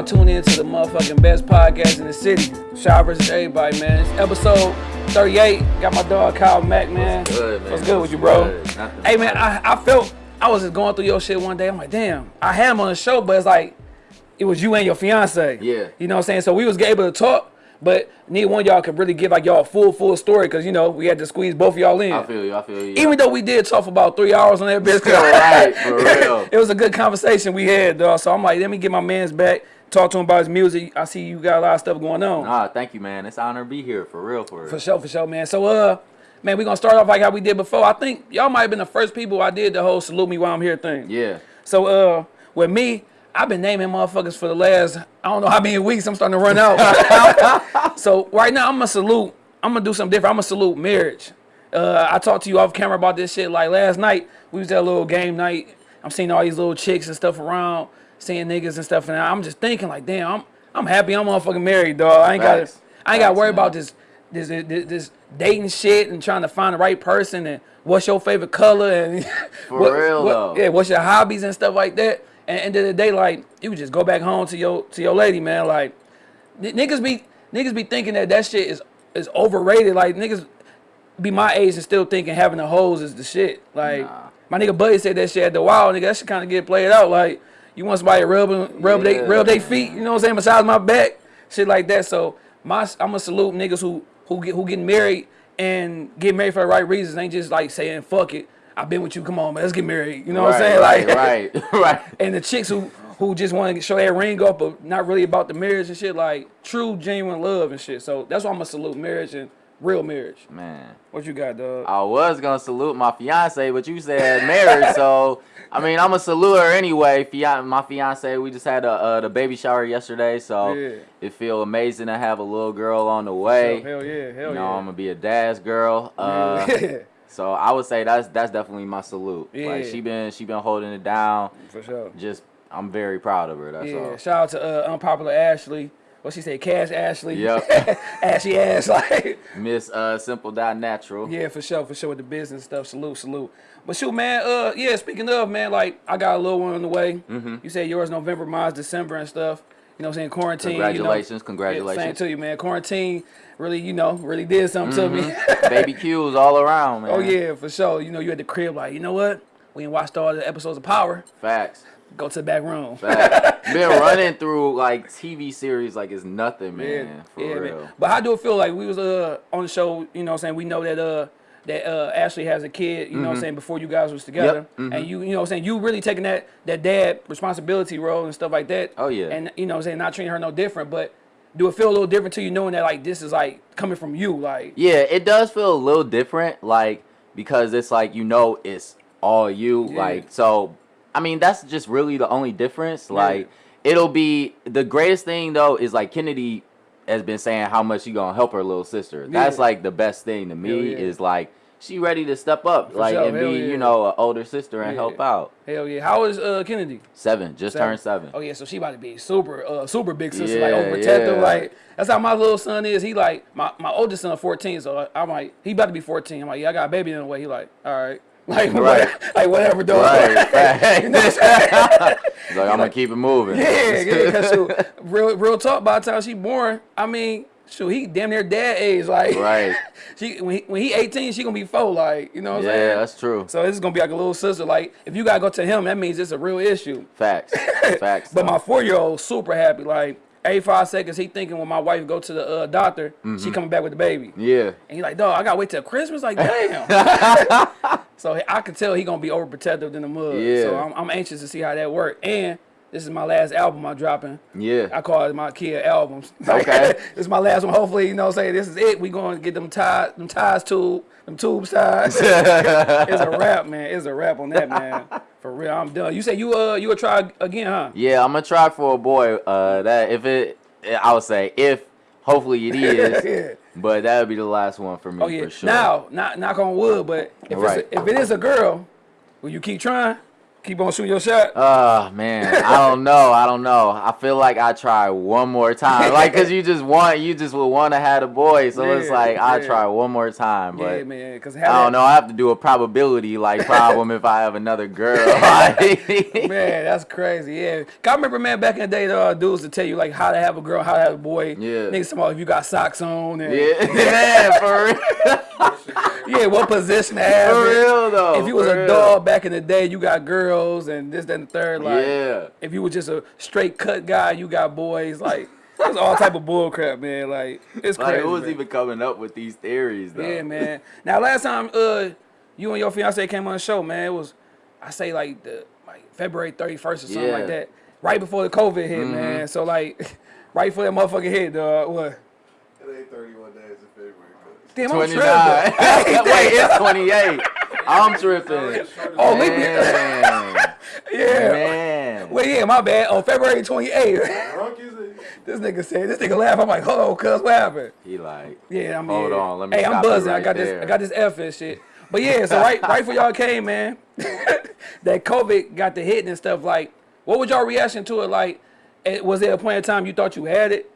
now tuned in to the motherfucking best podcast in the city. Shy versus everybody, man. It's episode 38. Got my dog Kyle Mack, man. What's good, man? What's good with you, bro? Hey, man. I, I felt I was just going through your shit one day. I'm like, damn, I had him on the show, but it's like it was you and your fiance. Yeah. You know what I'm saying? So we was able to talk, but neither one of y'all could really give like y'all a full, full story because you know we had to squeeze both of y'all in. I feel you. I feel you. Even though we did talk for about three hours on that bitch. right, for real. it was a good conversation we had, dog. So I'm like, let me get my man's back, talk to him about his music. I see you got a lot of stuff going on. Nah, thank you, man. It's an honor to be here. For real, for real. For sure, for sure, man. So, uh, man, we're gonna start off like how we did before. I think y'all might have been the first people I did the whole salute me while I'm here thing. Yeah. So, uh, with me, I've been naming motherfuckers for the last I don't know how many weeks. I'm starting to run out. so right now, I'm gonna salute. I'm gonna do something different. I'm gonna salute marriage. Uh, I talked to you off camera about this shit. Like last night, we was at a little game night. I'm seeing all these little chicks and stuff around, seeing niggas and stuff, and I'm just thinking like, damn, I'm I'm happy I'm motherfucking married, dog. I ain't got to I ain't got to worry man. about this this, this this dating shit and trying to find the right person and what's your favorite color and For real, though. yeah, what's your hobbies and stuff like that. And at the end of the day, like you just go back home to your to your lady, man. Like niggas be niggas be thinking that that shit is is overrated. Like niggas be my age and still thinking having the hoes is the shit. Like Nah. my nigga buddy said that shit at the wild, nigga. That shit kind of get played out. Like you want somebody to rub rub they rub they feet, you know what I'm saying, massage my back, shit like that. So my I'm gonna salute niggas who who get who getting married and get married for the right reasons. Ain't just like saying fuck it. I've been with you. Come on, man. Let's get married. You know what I'm saying? right, Like right, right. and the chicks who who just want to show that ring up, but not really about the marriage and shit, like true, genuine love and shit. So that's why I'm gonna salute marriage and real marriage. Man, What you got, dog? I was gonna salute my fiance, but you said marriage, so I mean, I'm gonna salute her anyway. My fiance, we just had a, uh, the baby shower yesterday, so Yeah. it feel amazing to have a little girl on the way. hell yeah, hell you know, yeah. I'm gonna be a dad's girl. Uh, yeah, So I would say that's that's definitely my salute. Like Yeah. she been she been holding it down. for sure. Just I'm very proud of her. That's Yeah, all. shout out to uh, unpopular Ashley. What she say, Cash Ashley? Yep. Ashy ass, like. Miss uh Simple Die Natural. Yeah, for sure, for sure with the business stuff. Salute, salute. But shoot, man. Uh, yeah. Speaking of, man, like I got a little one on the way. Mm-hmm. You said yours November, mine's December and stuff. You know, what I'm saying quarantine. Congratulations, You know, Yeah, congratulations. same to you, man. Quarantine really, you know, really did something to me. Baby Q's all around, man. oh yeah, for sure. You know, you at the crib, like, you know what? We ain't watched all the episodes of Power. Facts. Go to the back room. Been running through like TV series like it's nothing, man. For yeah, real. man. But how do it feel like we was uh on the show, you know what I'm saying? We know that uh that uh Ashley has a kid, you know what I'm saying, before you guys was together. mm-hmm. And you you know what I'm saying, you really taking that that dad responsibility role and stuff like that. Oh, yeah. And you know what I'm saying, not treating her no different, but do it feel a little different to you knowing that like this is like coming from you, like Yeah, it does feel a little different, like because it's like you know it's all you, Yeah. like so. I mean, that's just really the only difference. Like, it'll be the greatest thing though is like Kennedy has been saying how much she gonna help her little sister. That's like the best thing to me yeah. is like she ready to step up, like sure, and be yeah. you know an older sister and Yeah. help out. hell yeah. How is uh Kennedy? Seven, just turned seven. Oh yeah, so she about to be super, uh, super big sister, like Yeah, overprotective. yeah. Like that's how my little son is. He like my my oldest son, fourteen. So I'm like, he about to be fourteen. I'm like, yeah, I got a baby in the way. He like, all right, like Right. what- like whatever, dog. Right, You know what I'm like I'm gonna keep it moving. yeah, yeah. Cause shoot, real real talk. By the time she born, I mean, shoot, he damn near dad age. Like, Right. She when he, when he 18, she gonna be four. Like, you know what I'm saying? Yeah, that's true. So this is gonna be like a little sister. Like, if you gotta go to him, that means it's a real issue. Facts. Facts. But though. my four year old super happy. Like every five seconds, he thinking when my wife go to the uh, doctor, Mm-hmm. she coming back with the baby, yeah. and he like, dog, I gotta wait till Christmas. Like, damn. so I can tell he gonna be overprotective than the mud. Yeah. So I'm, I'm anxious to see how that work. And this is my last album I'm dropping. Yeah. I call it my kid albums. Okay. this is my last one. Hopefully, you know, what I'm saying this is it. We gonna get them ties, them ties tube, them tubes ties. it's a wrap, man. It's a wrap on that, man. For real, I'm done. You say you uh you will try again, huh? Yeah, I'm gonna try for a boy. Uh, that if it, I would say if hopefully it is, Yeah. but that would be the last one for me Oh yeah. for sure. Now, not knock on wood, but if Right. it's a, if it is a girl, will you keep trying? Keep on shooting your shot. Oh ah, man, I don't know. I don't know. I feel like I try one more time, like because you just want, you just would want to have a boy. So it's Yeah, like I try one more time, yeah, but man. Because I don't know. I have to do a probability like problem if I have another girl. Like, Man, that's crazy. Yeah, I remember, man, back in the day, there are uh, dudes to tell you like how to have a girl, how to have a boy. Yeah. niggas talking about if you got socks on. And, yeah, man, for real, yeah, what position to have. for real though. If you was a real. dog back in the day, you got girls and this, that, and the third. Like, yeah, if you were just a straight cut guy, you got boys. Like, it's all type of bull crap, man. Like, it's like crazy. who was man. even coming up with these theories though? Yeah, man. Now, last time uh you and your fiance came on the show, man, it was I say like the like February thirty first or something Yeah. like that, right before the COVID hit, man. So like, right before that motherfucker hit, dog. What? It ain't 31 days in February. Damn, I'm Twenty tripping. nine. Wait, it's twenty eight. I'm tripping. Oh, leave me. Man, Yeah. man. Well, yeah, my bad. On February 28th, Drunk is it? this nigga said, this nigga laugh. I'm like, hold on, cuz, what happened? He like, Yeah, I'm Hold yeah. on, let me Hey, I'm stop you buzzing. I right got this. I got this F and shit. But yeah, so right, right for y'all came, man. that COVID got the hit and stuff. Like, what was y'all reaction to it? Like, it, was there a point in time you thought you had it?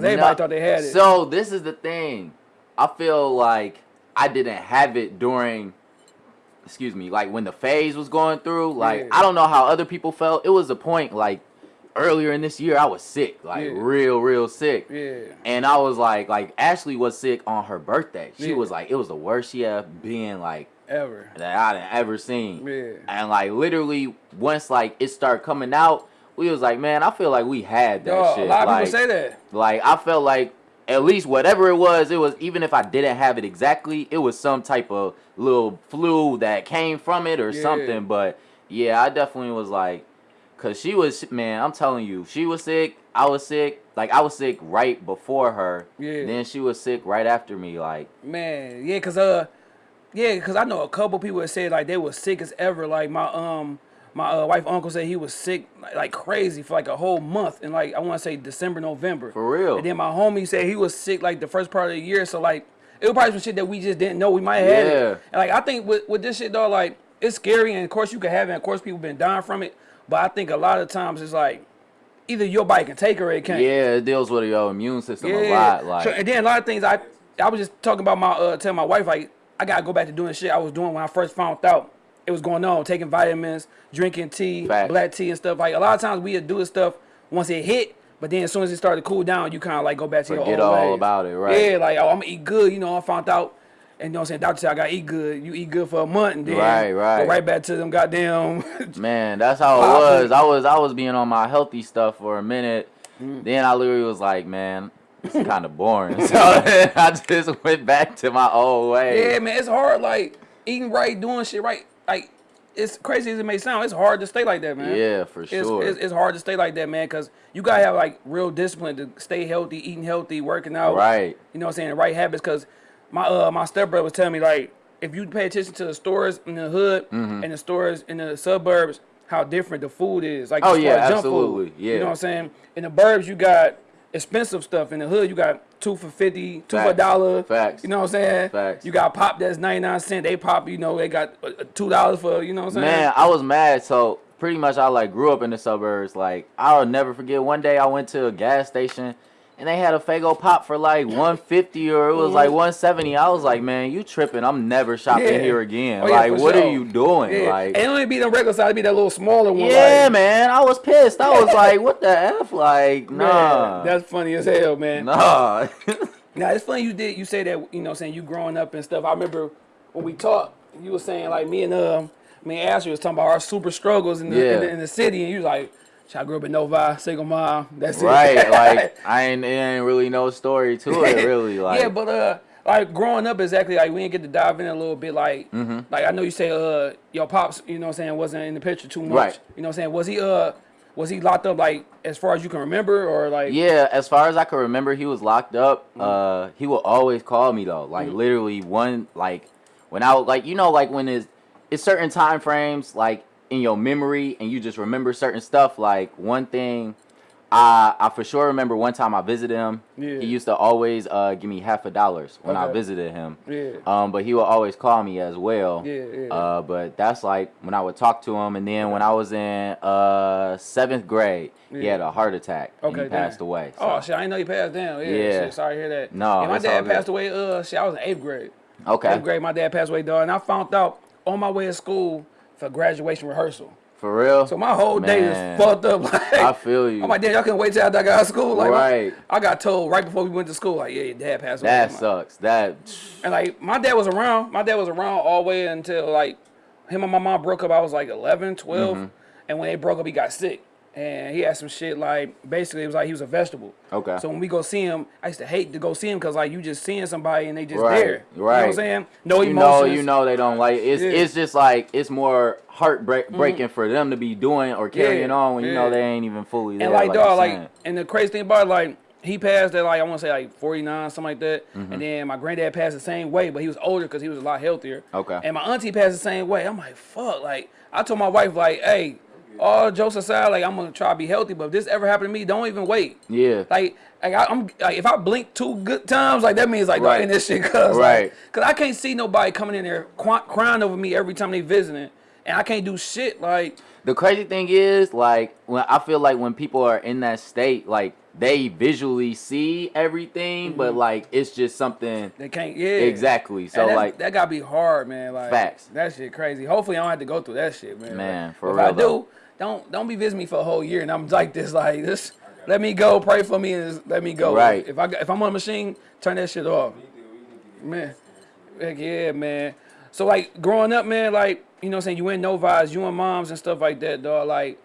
Because everybody No. thought they had it. So this is the thing. I feel like I didn't have it during excuse me, like when the phase was going through. Like Yeah. I don't know how other people felt. It was a point like earlier in this year I was sick, like Yeah. real, real sick. yeah, And I was like, like Ashley was sick on her birthday. She Yeah. was like, it was the worst she ever been like ever. that I done ever seen. Yeah. And like literally once like it started coming out, we was like, man, I feel like we had that Yo, shit. a lot of like, people say that. like I felt like at least whatever it was, it was even if I didn't have it exactly, it was some type of little flu that came from it or Yeah. something. But yeah, I definitely was like, cause she was man, I'm telling you, she was sick, I was sick. Like I was sick right before her. Yeah. Then she was sick right after me. Like Man, yeah, cause uh, yeah, cause I know a couple people that said like they were sick as ever. Like my um, my uh, wife uncle said he was sick like, crazy for like a whole month, and like I want to say December, November. For real. And then my homie said he was sick like the first part of the year. So like it was probably some shit that we just didn't know we might have had Yeah. it. And like I think with with this shit though, like it's scary, and of course you can have it. And of course people been dying from it, but I think a lot of times it's like either your body can take it or it can't. yeah, it deals with your immune system a lot. Like So, and then a lot of things I I was just talking about my uh telling my wife like I gotta go back to doing shit I was doing when I first found out it was going on, taking vitamins, drinking tea, Facts. black tea and stuff. Like a lot of times we would do this stuff once it hit, but then as soon as it started to cool down, you kind of like go back to Forget your old all ways. about it, right. Yeah, like oh I'm gonna eat good, you know. I found out. And you know what I'm saying? Doctor said I gotta eat good. You eat good for a month and then Right, right. go right back to them goddamn Man, that's how it was. I was I was being on my healthy stuff for a minute. Mm. Then I literally was like, man, it's kind of boring. So I just went back to my old way. Yeah, man, it's hard. Like eating right, doing shit right. Like it's crazy as it may sound, it's hard to stay like that, man. Yeah, for It's, sure. it's, it's hard to stay like that, man, because you gotta have like real discipline to stay healthy, eating healthy, working out. Right. You know what I'm saying? The right habits. Because my uh my stepbrother was telling me like if you pay attention to the stores in the hood Mm-hmm. and the stores in the suburbs, how different the food is. Like Oh, yeah, absolutely. Food, Yeah. You know what I'm saying? In the burbs, you got expensive stuff. In the hood, you got two for fifty, two for a dollar. Facts. You know what I'm saying? Facts. You got pop that's 99 cent. They pop, you know, they got uh, uh, two dollars for, you know what I'm saying? Man, I was mad. So pretty much I like grew up in the suburbs. Like I'll never forget one day I went to a gas station and they had a Faygo pop for like 150 or it was like 170. I was like, man, you tripping. I'm never shopping Yeah. here again. Oh, yeah, like what sure. are you doing? Yeah. Like and it only be the regular size, be that little smaller one. Yeah, like, man. I was pissed. I was like, what the F? Like, man, nah. that's funny as hell, man. nah. Now it's funny you did you say that you know saying you growing up and stuff. I remember when we talked, you were saying like me and um me and Ashley was talking about our super struggles in the, in, the in the city, and you was like, "Shit, I grew up in Novi, single mom. That's it." right. Like, I ain't, it ain't really no story to it, really. Like, yeah, but uh, like growing up exactly like we didn't get to dive in a little bit. Like, Mm-hmm. like I know you say uh your pops, you know what I'm saying, wasn't in the picture too much. Right. You know what I'm saying? Was he uh was he locked up like as far as you can remember or like? Yeah, as far as I can remember, he was locked up. Mm-hmm. Uh, he would always call me though, like literally one like when I was like you know like when it's it's certain time frames like in your memory and you just remember certain stuff. Like one thing I I for sure remember one time I visited him. Yeah. He used to always uh, give me half a dollars when I visited him. Yeah. Um, but he would always call me as well. Yeah, yeah. Uh, but that's like when I would talk to him, and then when I was in uh seventh grade, he had a heart attack. and Okay, he passed damn. away. Oh shit, I didn't know you passed down. Yeah, Yeah. Shit, sorry to hear that. No, yeah, my dad passed away. Uh, shit, I was in eighth grade. okay. Eighth grade, my dad passed away, dog, and I found out on my way to school for graduation rehearsal. For real. So my whole day is fucked up. Like, I feel you. I'm like, damn, y'all couldn't wait till after I got out of school. Like, Right. I got told right before we went to school, like, yeah, your dad passed away. that sucks. That. And like, my dad was around. My dad was around all the way until like him and my mom broke up. I was like 11, 12. Mm-hmm. And when they broke up, he got sick. And he had some shit like basically it was like he was a vegetable. Okay. So when we go see him, I used to hate to go see him because like you just seeing somebody and they just Right, there. You know what. I'm saying? No you know, emotions. you know they don't like it's. Yeah. Mm-hmm. It's just like it's more heartbreak breaking for them to be doing or carrying Yeah, on when you know they ain't even fully there. And like, like dog, like, and the crazy thing about it, like, he passed at like I want to say like 49, something like that. Mm-hmm. And then my granddad passed the same way, but he was older because he was a lot healthier. Okay. And my auntie passed the same way. I'm like, fuck. Like, I told my wife, like, hey, all jokes aside, like, I'm gonna try to be healthy, but if this ever happened to me, don't even wait. yeah. Like, like I, I'm like, if I blink two good times, like that means like Right. in this shit, cause Right. like, cause I can't see nobody coming in there qu- crying over me every time they visiting, and I can't do shit. Like, The crazy thing is, like, when I feel like when people are in that state, like they visually see everything, but Mm-hmm. like it's just something they can't. Yeah. exactly. So And like, that gotta be hard, man. Like Facts. That shit crazy. Hopefully I don't have to go through that shit, man. Man, Like, for if real, I do, though. Don't don't be visiting me for a whole year and I'm like this, like this. Let me go, pray for me, and let me go. Right. If I if I'm on a machine, turn that shit off. Man, heck yeah, man. So like growing up, man, like you know, what I'm saying you in Novas, you and moms and stuff like that, dog. Like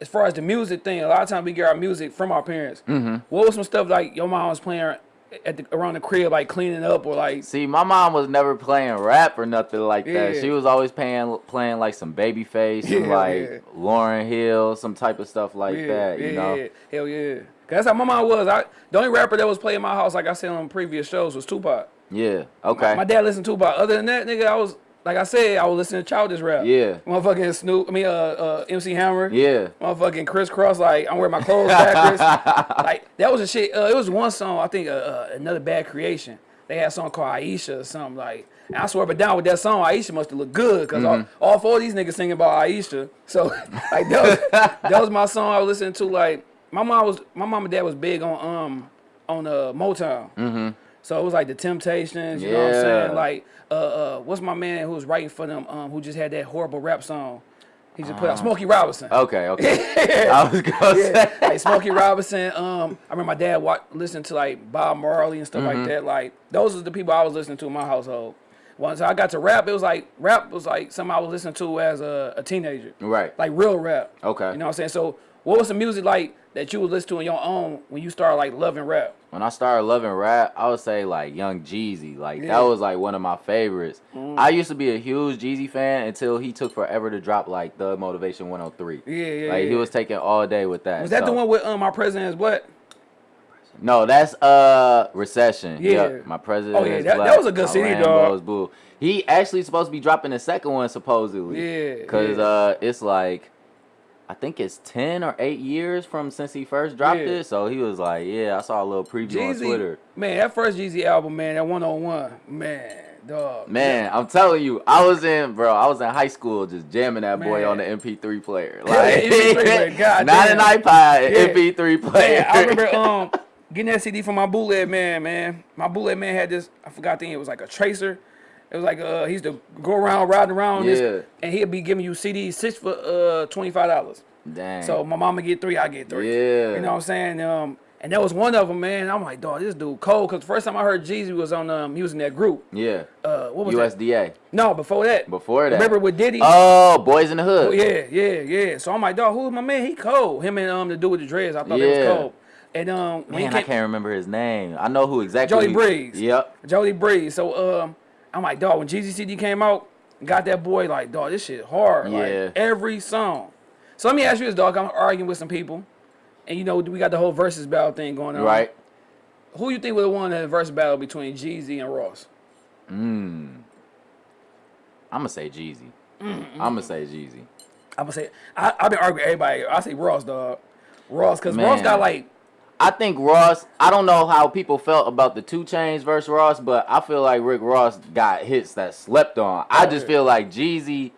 as far as the music thing, a lot of times we get our music from our parents. Mm-hmm. What was some stuff like your mom was playing at the, around the crib, like cleaning up or like see, my mom was never playing rap or nothing like that. She was always playing playing like some Babyface and like yeah. Lauryn Hill, some type of stuff like that. You know. Yeah, hell yeah. 'Cause that's how my mom was. I the only rapper that was playing my house, like I said on previous shows, was Tupac. Yeah. Okay. My dad listened to Tupac. Other than that, nigga, I was like I said, I was listening to childish rap. Yeah. Motherfucking Snoop. I mean, uh, uh, MC Hammer. yeah. Motherfucking Kris Kross. Like I'm wearing my clothes backwards. like that was a shit. Uh, it was one song. I think uh, uh, another bad creation. They had a song called Iesha or something like. And I swear, but down with that song, Iesha must have looked good because all, all four of these niggas singing about Iesha. So like that was, that was my song I was listening to. Like my mom was, my mom and dad was big on um on uh Motown. Mm-hmm. So it was like the Temptations. You know what I'm Yeah. saying? Like uh uh, what's my man who was writing for them? Um, who just had that horrible rap song. He just put out Smokey Robinson. Okay. Okay. I was gonna Yeah, say. like Smokey Robinson. Um, I remember my dad listening to like Bob Marley and stuff Mm-hmm. like that. Like those are the people I was listening to in my household. Once I got to rap, it was like rap was like something I was listening to as a, a teenager. Right. Like real rap. Okay. You know what I'm saying? So what was the music like that you would listen to on your own when you started like loving rap? when I started loving rap, I would say like Young Jeezy. Like Yeah. that was like one of my favorites. I used to be a huge Jeezy fan until he took forever to drop like the Motivation 103. Yeah, yeah. Like yeah. he was taking all day with that. Was that the one with um my president is what? No, that's uh Recession. Yeah. Yep. My president. Oh, yeah, that- that was a good my CD, dog. blue. He actually supposed to be dropping the second one supposedly. Yeah, Cause yeah. uh it's like I think it's ten or eight years from since he first dropped Yeah. it. So he was like, Yeah, I saw a little preview on Twitter. Man, that first Jeezy album, man, that 101, man, dog. Man, I'm telling you, I was in, bro. I was in high school just jamming that boy on the MP3 player, like MP3 player, God not damn. an iPod, Yeah. MP3 player. Man, I remember um getting that CD from my bootleg man, man. My bootleg man had this. I forgot the name. It was like a tracer. It was like uh he used to go around riding around Yeah. this, and he'd be giving you CDs six for uh twenty five dollars. Dang. So my mama get three, I get three. Yeah. You know what I'm saying? Um, and that was one of them, man. I'm like, dog, this dude cold. Cause the first time I heard Jeezy was on um he was in that group. yeah, Uh, what was that? USDA. No, before that. Before that, Remember with Diddy? Oh, Boyz N Da Hood. Oh, yeah, yeah, yeah. So I'm like, dog, who's my man? He cold. Him and um the dude with the dreads. I thought they Yeah. was cold. And um Man, he I can't remember his name. I know who exactly. Jody Breeze. Yep. Jody Breeze. So um, I'm like, dog, when Jeezy CD came out, got that boy like, dog, this shit hard. Yeah. Like every song. So let me ask you this, dog. I'm arguing with some people, and you know we got the whole versus battle thing going on. Right. Who you think would have won that versus battle between Jeezy and Ross? Mm. I'm gonna say Jeezy. I'm gonna say Jeezy. I'm gonna say I, I've been arguing with everybody. I say Ross, dog. Ross, because Ross got like I think Ross. I don't know how people felt about the 2 Chainz versus Ross, but I feel like Rick Ross got hits that slept on. I just feel like Jeezy.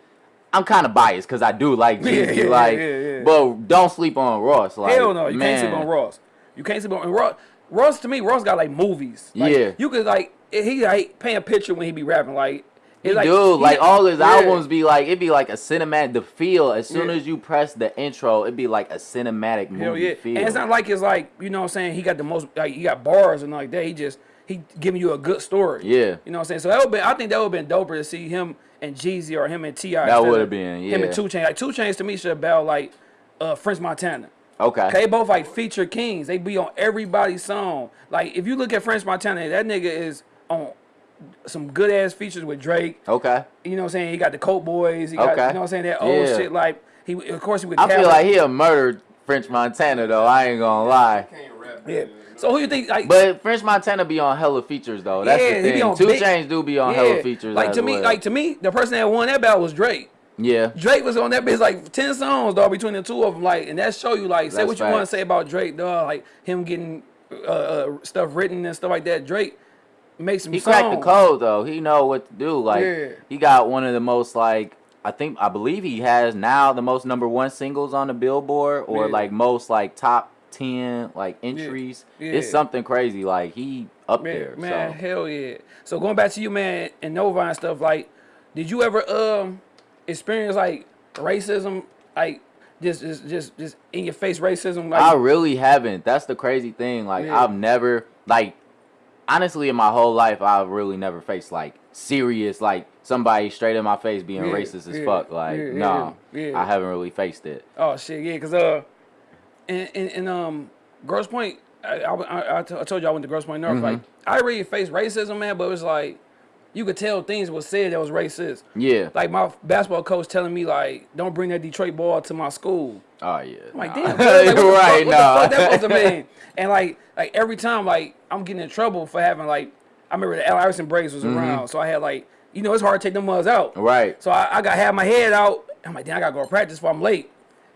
I'm kind of biased because I do like Jeezy, yeah, like, yeah, yeah. but don't sleep on Ross. Like, hell no, you man, can't sleep on Ross. You can't sleep on Ross. Ross to me, Ross got like movies. Like, Yeah. you could like he like paint a picture when he be rapping. Like He it's do like all his yeah. albums be like it'd be like a cinematic. The feel as soon Yeah. as you press the intro, it'd be like a cinematic movie Hell yeah. feel. And it's not like it's like, you know what I'm saying, he got the most like he got bars and like that. He just he giving you a good story. Yeah. You know what I'm saying? So that would be I think that would have been doper to see him and Jeezy or him and T.I. That would've of been, Him and 2 Chainz. Like 2 Chainz to me should have been like uh French Montana. okay. They both like feature kings. They be on everybody's song. Like if you look at French Montana, that nigga is on some good ass features with Drake. Okay. You know what I'm saying? He got the Coke Boys. He got Okay. you know what I'm saying? That old Yeah. shit. Like he of course he would. I feel like he'll murder French Montana though. I ain't gonna lie. Can't rap. Yeah. So who you think? Like, But French Montana be on hella features though. That's Yeah, the thing. Two big- Chains do be on hella features. Like as to me, well. like to me, the person that won that battle was Drake. yeah, Drake was on that bitch like ten songs, dog, between the two of them. Like, and that show you like say That's what you want to say about Drake, dog. Like him getting uh, uh, stuff written and stuff like that. Drake makes some he songs. cracked the code though. He know what to do. Like Yeah. he got one of the most like I think I believe he has now the most number one singles on the Billboard or Yeah. like most like top ten like entries. Yeah. It's something crazy. Like he up Man, there. man, so. hell yeah. So going back to you, man, and Novi and stuff, like, did you ever um experience like racism, like just just just just in your face racism? Like, I really haven't. That's the crazy thing. Like Yeah. I've never like honestly in my whole life I've really never faced like serious like somebody straight in my face being Yeah, racist as yeah, fuck. Like yeah, no. I haven't really faced it. Oh shit, yeah, cause uh, and and, in um, Grosse Pointe, I, I, I, I t- I told you I went to Grosse Pointe North. Like, Mm-hmm. I really faced racism, man, but it was like, you could tell things was said that was racist. Yeah. Like my basketball coach telling me like, don't bring that Detroit ball to my school. oh yeah. I'm like, nah. damn, like, right, fuck, what nah. the fuck that supposed to mean? And like, like every time, like I'm getting in trouble for having like, I remember the Al Iverson Braves was mm-hmm. around, so I had like, you know, it's hard to take them mugs out. Right. So I, I got have my head out. I'm like, damn, I gotta go to practice before I'm late.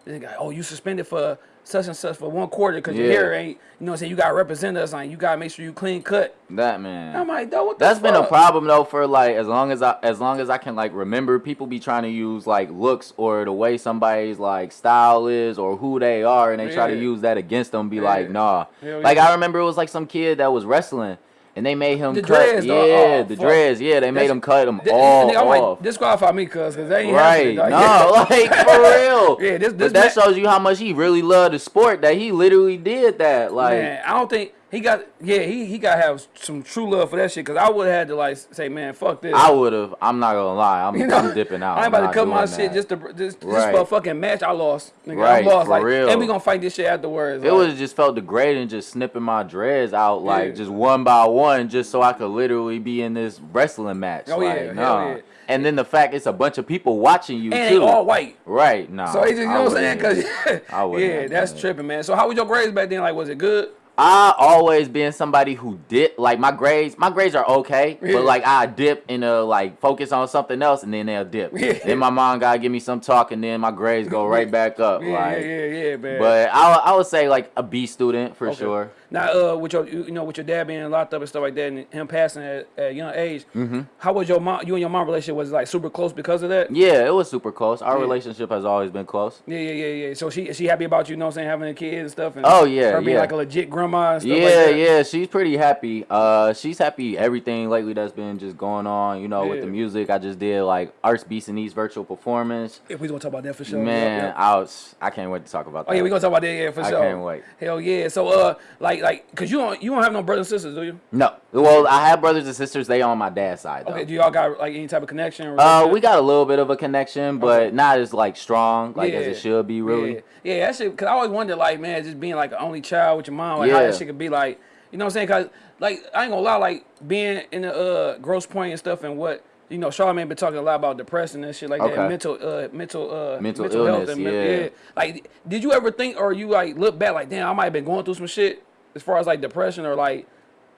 Then got, oh, you suspended for such and such for one quarter because your hair ain't, you know what I'm saying? You gotta represent us, like you gotta make sure you clean cut. That man. I'm like, dog, what That's been a problem though for like as long as I as long as I can like remember people be trying to use like looks or the way somebody's like style is or who they are and they try to use that against them be Yeah. like nah. Hell Like. I remember it was like some kid that was wrestling and they made him The cut dreads, yeah. Oh, the fuck. dreads yeah they made That's- him cut them Th- all nigga, I'm off. like, disqualify me, cuz, cause they ain't Right, no, dog. like for real. Yeah, this- this but that ma- shows you how much he really loved the sport that he literally did that. Like, man, I don't think he got. Yeah, he he got to have some true love for that shit. Cause I would have had to like say, man, fuck this. I would have. I'm not gonna lie. I'm, You know, I'm dipping out. I ain't about to cut my doing shit just to just, just for a fucking match. I lost. Nigga, Right, I lost. for like, real. and we gonna fight this shit afterwards. It like, was just felt degrading just snipping my dreads out like Yeah. just one by one just so I could literally be in this wrestling match. Oh, like, yeah, nah. yeah. And then the fact it's a bunch of people watching you and too. they all white. Right, nah. So he just, you I know what I'm saying? Cause yeah, that's tripping, man. So how was your grades back then? Like, was it good? I always been somebody who dip like my grades. My grades are okay, Yeah. but like I dip and uh like focus on something else, and then they'll dip. Yeah. Then my mom gotta give me some talk, and then my grades go right back up. Yeah, like, yeah, yeah, yeah, man. but I I would say like a B student for Okay. sure. Now, uh, with your, you know, with your dad being locked up and stuff like that, and him passing at, at a young age, Mm-hmm. how was your mom? You and your mom relationship was like super close because of that? Yeah, it was super close. Our Yeah. relationship has always been close. Yeah, yeah, yeah, yeah. So she, is she happy about you, you know, what I'm saying, having a kid and stuff. And Oh, yeah, her being yeah. like a legit grandma and stuff Yeah, like that. yeah, she's pretty happy. Uh, she's happy everything lately that's been just going on. You know, with the music, I just did like Arts Beats and Eats virtual performance. If we gonna talk about that for sure. Man, Yep, yep. I was I can't wait to talk about that. Oh yeah, we're gonna talk about that yeah for I sure. can't wait. Hell yeah. So uh, like like, cause you don't you don't have no brothers and sisters, do you? No, well, I have brothers and sisters. They on my dad's side though. Okay. Do y'all got like any type of connection? Or uh, we got a little bit of a connection, but Okay. not as like strong like as it should be. Really, Yeah, yeah that shit. Cause I always wondered, like, man, just being like an only child with your mom, like how that shit could be like. You know what I'm saying? Cause like I ain't gonna lie, like being in the uh Grosse Pointe and stuff, and what you know, Charlamagne been talking a lot about depression and shit like that, mental, uh, mental, uh, Mental health illness, and men- yeah. Like, did you ever think, or you like look back, like, damn, I might have been going through some shit as far as like depression or like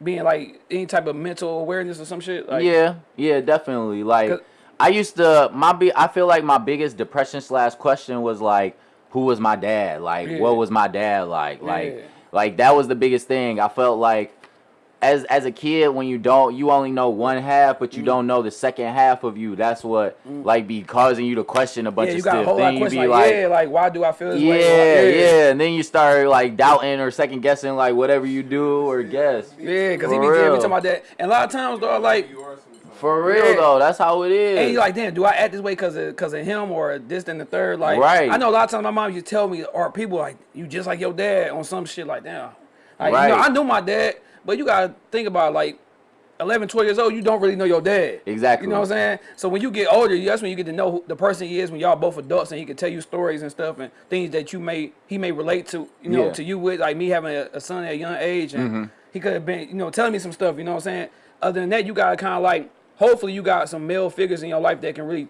being like any type of mental awareness or some shit? Like, yeah, yeah, definitely. Like I used to my be I feel like my biggest depression slash question was like, who was my dad? Like, Yeah. what was my dad like? Like, Yeah. like that was the biggest thing. I felt like as as a kid when you don't you only know one half but you Mm. don't know the second half of you that's what like be causing you to question a bunch yeah, of stuff then you be like, like yeah, like why do I feel this yeah, way? yeah, yeah and then you start like doubting or second guessing like whatever you do or guess. yeah, because he be yeah, be real. talking about that. And a lot of times, though, like, You are sometimes. For real Yeah. though, that's how it is. and you like, damn, do I act this way because of because of him or this and the third? Like, Right. I know a lot of times my mom used to tell me, or people like, you just like your dad on some shit like, damn. Like, you know, Right. I knew my dad, but you gotta think about like. 11, 12 years old, you don't really know your dad. Exactly. You know what I'm saying? So when you get older, that's when you get to know who the person he is when y'all both adults and he can tell you stories and stuff and things that you may he may relate to, you know, Yeah. to you with like me having a, a son at a young age and Mm-hmm. he could have been, you know, telling me some stuff, you know what I'm saying? Other than that, you gotta kinda like hopefully you got some male figures in your life that can really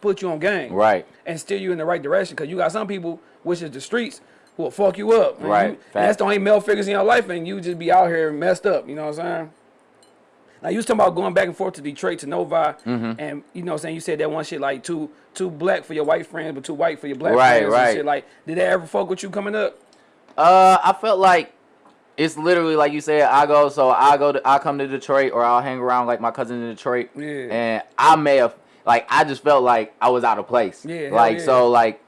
put you on game. Right. And steer you in the right direction. Cause you got some people, which is the streets, who will fuck you up. Right. you- that's the only male figures in your life and you just be out here messed up, you know what I'm saying? Now you was talking about going back and forth to Detroit to Novi, Mm-hmm. and you know, what I'm saying you said that one shit like too too black for your white friends, but too white for your black Right, friends. right. Shit. Like, did they ever fuck with you coming up? Uh, I felt like it's literally like you said. I go, so I go to, I come to Detroit, or I'll hang around like my cousin in Detroit, Yeah. and I may have like I just felt like I was out of place. Yeah, like yeah. so like,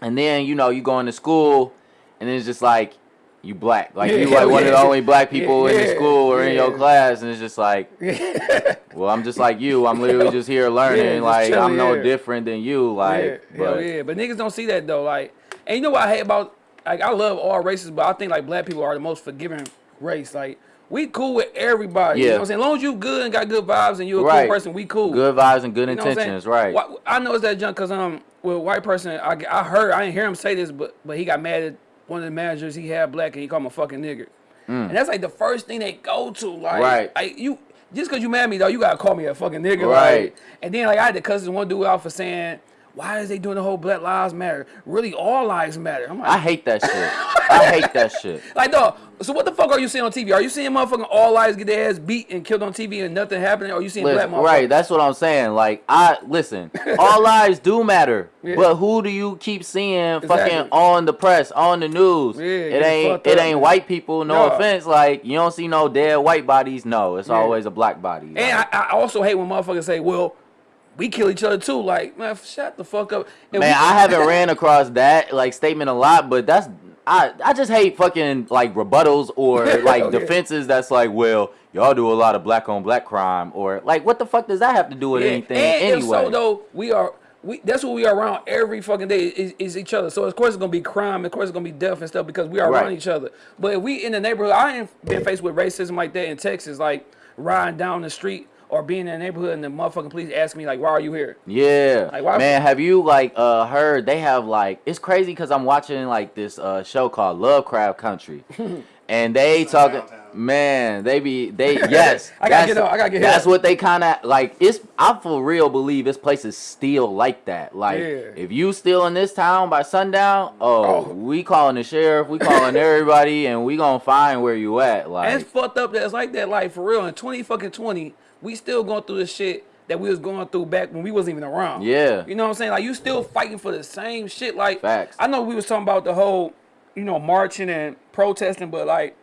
and then you know you going to school, and then it's just like you black, like Yeah, you like one of the only black people in the school or in your class, and it's just like, well, I'm just like you. I'm literally just here learning. like I'm no different than you. Like, yeah, but yeah. But niggas don't see that though. Like, and you know what I hate about like I love all races, but I think like black people are the most forgiving race. Like, we cool with everybody. You know Yeah. what I'm saying? As long as you good and got good vibes and you're a Right. cool person, we cool. good vibes and good You know what I'm saying? intentions, right? I know it's that junk because um with a white person I, I heard I didn't hear him say this but but he got mad at one of the managers he had black and he called him a fucking nigger and that's like the first thing they go to like Mm. Right. like you just because you mad at me though you gotta call me a fucking nigger Right. like, and then like I had to cuss this one dude out for saying why is they doing the whole Black Lives Matter? Really, all lives matter. I'm like, I hate that shit. I hate that shit. like, dog. So what the fuck are you seeing on TV? Are you seeing motherfucking all lives get their ass beat and killed on TV and nothing happening? Or are you seeing Listen, black motherfuckers? right, that's what I'm saying. Like I listen, all lives do matter, Yeah. but who do you keep seeing fucking on the press, on the news? Yeah, it ain't fucked it up, ain't man. white people. No No. offense, like you don't see no dead white bodies. No, it's Yeah. always a black body. And Like, I, I also hate when motherfuckers say, "Well, we kill each other too." Like, man, shut the fuck up. And man, we- I haven't ran across that like statement a lot, but that's I I just hate fucking like rebuttals or like oh, Okay. defenses. That's like, well, y'all do a lot of black on black crime, or like, what the fuck does that have to do with Yeah, anything And anyway? if so, though, we are. We, that's what we are around every fucking day is, is each other. So of course it's gonna be crime, of course it's gonna be death and stuff because we are Right. around each other. But if we in the neighborhood, I ain't been faced with racism like that in Texas, like riding down the street or being in the neighborhood and the motherfucking police ask me like, "Why are you here?" Yeah, Like, why- man. Have you like uh heard they have like it's crazy because I'm watching like this uh show called Lovecraft Country, and they It's talking. downtown. Man, they be they yes. I gotta that's- get up, I gotta get That's up. what they kind of like. It's I for real believe this place is still like that. Like Yeah. if you still in this town by sundown, oh, Oh. we calling the sheriff, we calling everybody, and we gonna find where you at. And Like it's fucked up that it's like that. Like for real, in twenty fucking twenty, we still going through the shit that we was going through back when we wasn't even around. Yeah. You know what I'm saying? Like you still fighting for the same shit. Like Facts. I know we was talking about the whole, you know, marching and protesting, but like,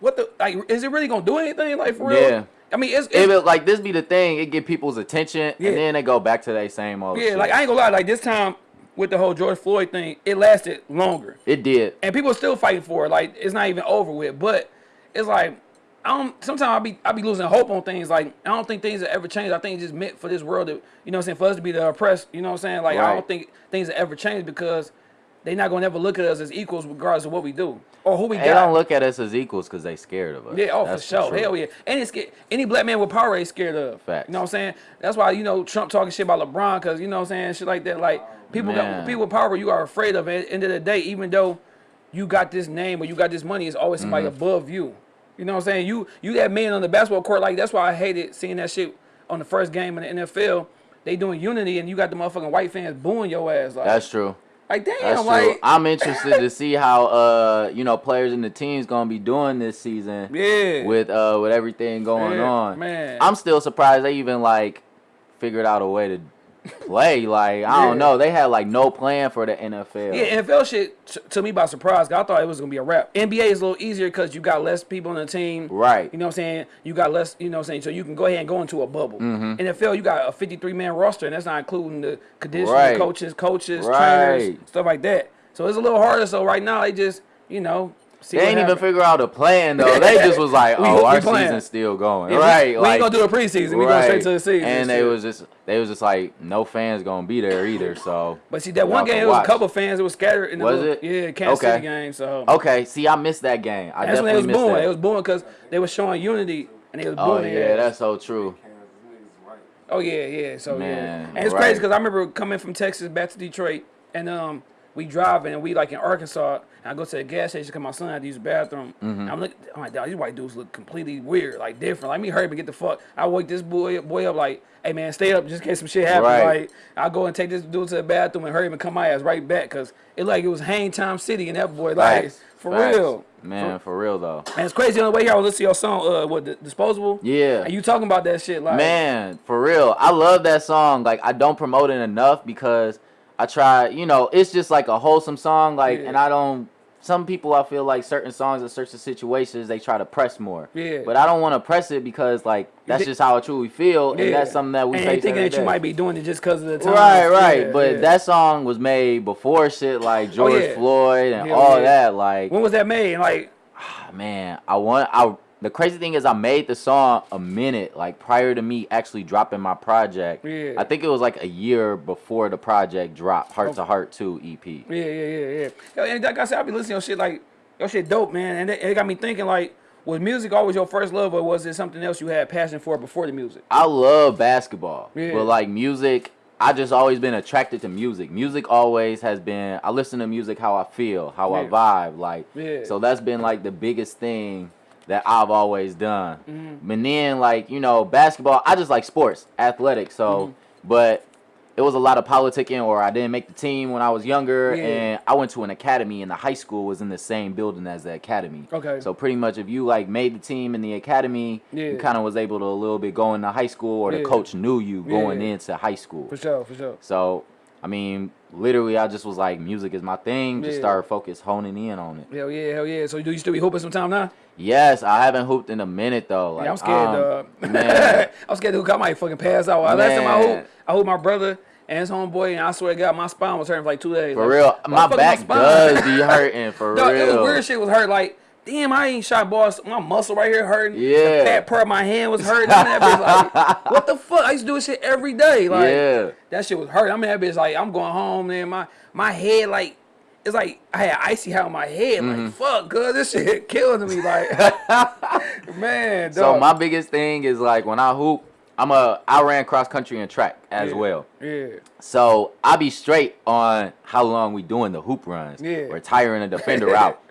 what the like? Is it really gonna do anything? Like for real? Yeah. I mean, it's, it's it, like this be the thing, it get people's attention, Yeah. and then they go back to their same old. yeah. shit. Like I ain't gonna lie. Like this time with the whole George Floyd thing, it lasted longer. It did. and people are still fighting for it. Like it's not even over with. But it's like Don't. Sometimes I be I be losing hope on things. Like I don't think things will ever change. I think it's just meant for this world to you know what I'm saying for us to be the oppressed. You know what I'm saying? Like I don't think things will ever change because they're not gonna ever look at us as equals regardless of what we do or who we They got. don't look at us as equals because they scared of us. Yeah, oh That's for sure. truth. Hell yeah. And it's. Any black man with power is scared of. Facts. You know what I'm saying? That's why, you know, Trump talking shit about LeBron, cause you know what I'm saying, shit like that. Like people Man. got people with power you are afraid of. At the end of the day, even though you got this name or you got this money, it's always somebody Mm-hmm. above you. You know what I'm saying? You you that man on the basketball court, like that's why I hated seeing that shit on the first game in the NFL. They doing unity and you got the motherfucking white fans booing your ass. Like, That's true. like damn, That's true. like I'm interested to see how uh you know players in the team's gonna be doing this season. Yeah. With uh with everything going Yeah, on. man. I'm still surprised they even like figured out a way to play. Like I Yeah. don't know, they had like no plan for the NFL. Yeah, NFL shit took me by surprise. I thought it was gonna be a wrap. NBA is a little easier because you got less people on the team. Right. You know what I'm saying? You got less. You know what I'm saying? So you can go ahead and go into a bubble. Mm-hmm. NFL, you got a 53 man roster, and that's not including the conditioners, Right. coaches, coaches, Right. trainers, stuff like that. So it's a little harder. So right now they just you know see They ain't even figure out a plan though. They just was like, "Oh, we our season's still going." Yeah, we- right? We, like, ain't gonna do a preseason. We going straight to the season. And they shit. was just they was just like, no fans gonna be there either. So But see that one game, it was a couple fans. It was scattered. In the Was little, it? Yeah, Kansas Okay. City game. So okay, see, I missed that game. I that's when they was booing. It was booing because they was showing unity and they was oh yeah, that's so true. Oh yeah, yeah. So Man, yeah, and it's right. crazy because I remember coming from Texas back to Detroit, and um, we driving and we like in Arkansas, and I go to the gas station because my son had to use the bathroom. Mm-hmm. And I'm looking, I'm like, these white dudes look completely weird, like different. Like me, hurry up and get the fuck. I wake this boy boy up like, hey man, stay up just in case some shit happens. Right. Like I go and take this dude to the bathroom and hurry up and come my ass right back because it like it was Hang Time City and that boy like for real. man, for real though. And it's crazy on the way here. I was listening to your song, uh, what disposable. Yeah. And you talking about that shit like Man, for real. I love that song. Like I don't promote it enough because I try, you know, it's just like a wholesome song like Yeah. and I don't some people I feel like certain songs in certain situations they try to press more. Yeah. But I don't want to press it because like that's just how I truly feel and that's something that we and face thinking that you might be doing it just because of the time. Right, right. Yeah, but yeah. that song was made before shit like oh, George yeah. Floyd and all yeah. that. Like when was that made? Like, ah, man, I want I the crazy thing is I made the song a minute like prior to me actually dropping my project. Yeah. I think it was like a year before the project dropped, Heart to Heart 2 EP. yeah, yeah, yeah, yeah. And like I said, I be listening to shit like your shit dope, man. And it, it got me thinking like, was music always your first love, or was it something else you had passion for before the music? I love basketball, Yeah. but like music, I just always been attracted to music. Music always has been. I listen to music how I feel, how I vibe, like. Yeah. So that's been like the biggest thing that I've always done. Mm-hmm. And then like you know basketball, I just like sports, athletics. So, Mm-hmm. but it was a lot of politicking, or I didn't make the team when I was younger, Yeah. and I went to an academy, and the high school was in the same building as the academy. Okay. So pretty much, if you like made the team in the academy, Yeah. you kind of was able to a little bit go into high school, or the coach knew you going Yeah. into high school. For sure, for sure. So, I mean, literally, I just was like, music is my thing. Just Yeah. started focus honing in on it. Hell yeah, hell yeah. So do you still be hooping sometime now? Yes, I haven't hooped in a minute though. Like, yeah, I'm scared, um, man. I'm scared to hoop. I might fucking pass out. Last time I Man. hooped, I hooped my brother and his homeboy, and I swear to God, my spine was hurting for like two days. For Like, real, my back spine? does be hurting. For Dog, it was real. weird shit was hurt. Like, damn, I ain't shot balls. My muscle right here hurting. Yeah. The fat part of my hand was hurting. I'm that bitch like, what the fuck? I used to do this shit every day. Like, Yeah. that shit was hurt. I'm in that bitch like, I'm going home, man. My my head like. It's like I had Icy Hot on my head. Like mm-hmm. fuck, cuz this shit killing me. Like, man. So my biggest thing is like when I hoop, I'm a I ran cross country and track as Yeah. well. Yeah. So I be straight on how long we doing the hoop runs. Yeah. We're tiring a defender out.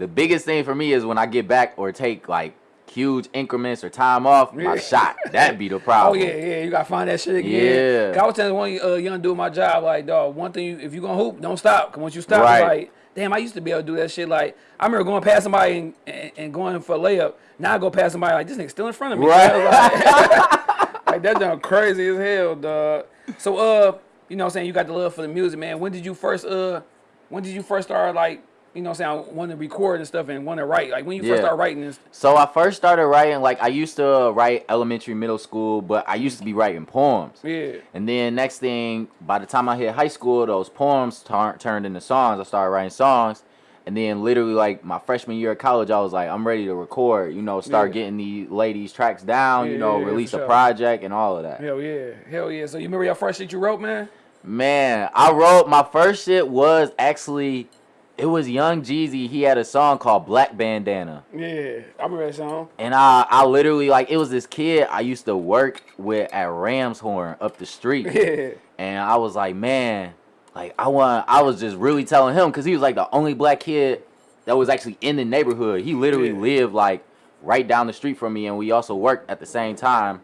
The biggest thing for me is when I get back or take like huge increments or time off, my Yeah. shot. That be the problem. Oh yeah, yeah, you gotta find that shit again. Yeah. I was telling one uh, young dude my job, like, dog, one thing you, if you gonna hoop, don't stop. Cause once you stop, Right. like, damn, I used to be able to do that shit. Like, I remember going past somebody and, and, and going for a layup. Now I go past somebody like this nigga still in front of me. Right. Like, like that done crazy as hell, dog. So uh, you know what I'm saying, you got the love for the music, man. When did you first uh when did you first start like, you know what I'm saying, want to record and stuff and want to write? Like when you first start writing this So I first started writing like I used to write elementary, middle school, but I used to be writing poems. Yeah. And then next thing, by the time I hit high school, those poems tur- turned into songs. I started writing songs. And then literally like my freshman year of college, I was like, I'm ready to record, you know, start Yeah. getting the ladies tracks down, Yeah, you know, yeah, yeah, release a sure. project and all of that. Hell yeah. Hell yeah. So you remember your first shit you wrote, man? Man, I wrote my first shit was actually it was Young Jeezy. He had a song called Black Bandana. Yeah, I remember that song. And I, I literally like it was this kid I used to work with at Ram's Horn up the street. Yeah. And I was like, man, like I want I was just really telling him because he was like the only black kid that was actually in the neighborhood. He literally Yeah. lived like right down the street from me and we also worked at the same time.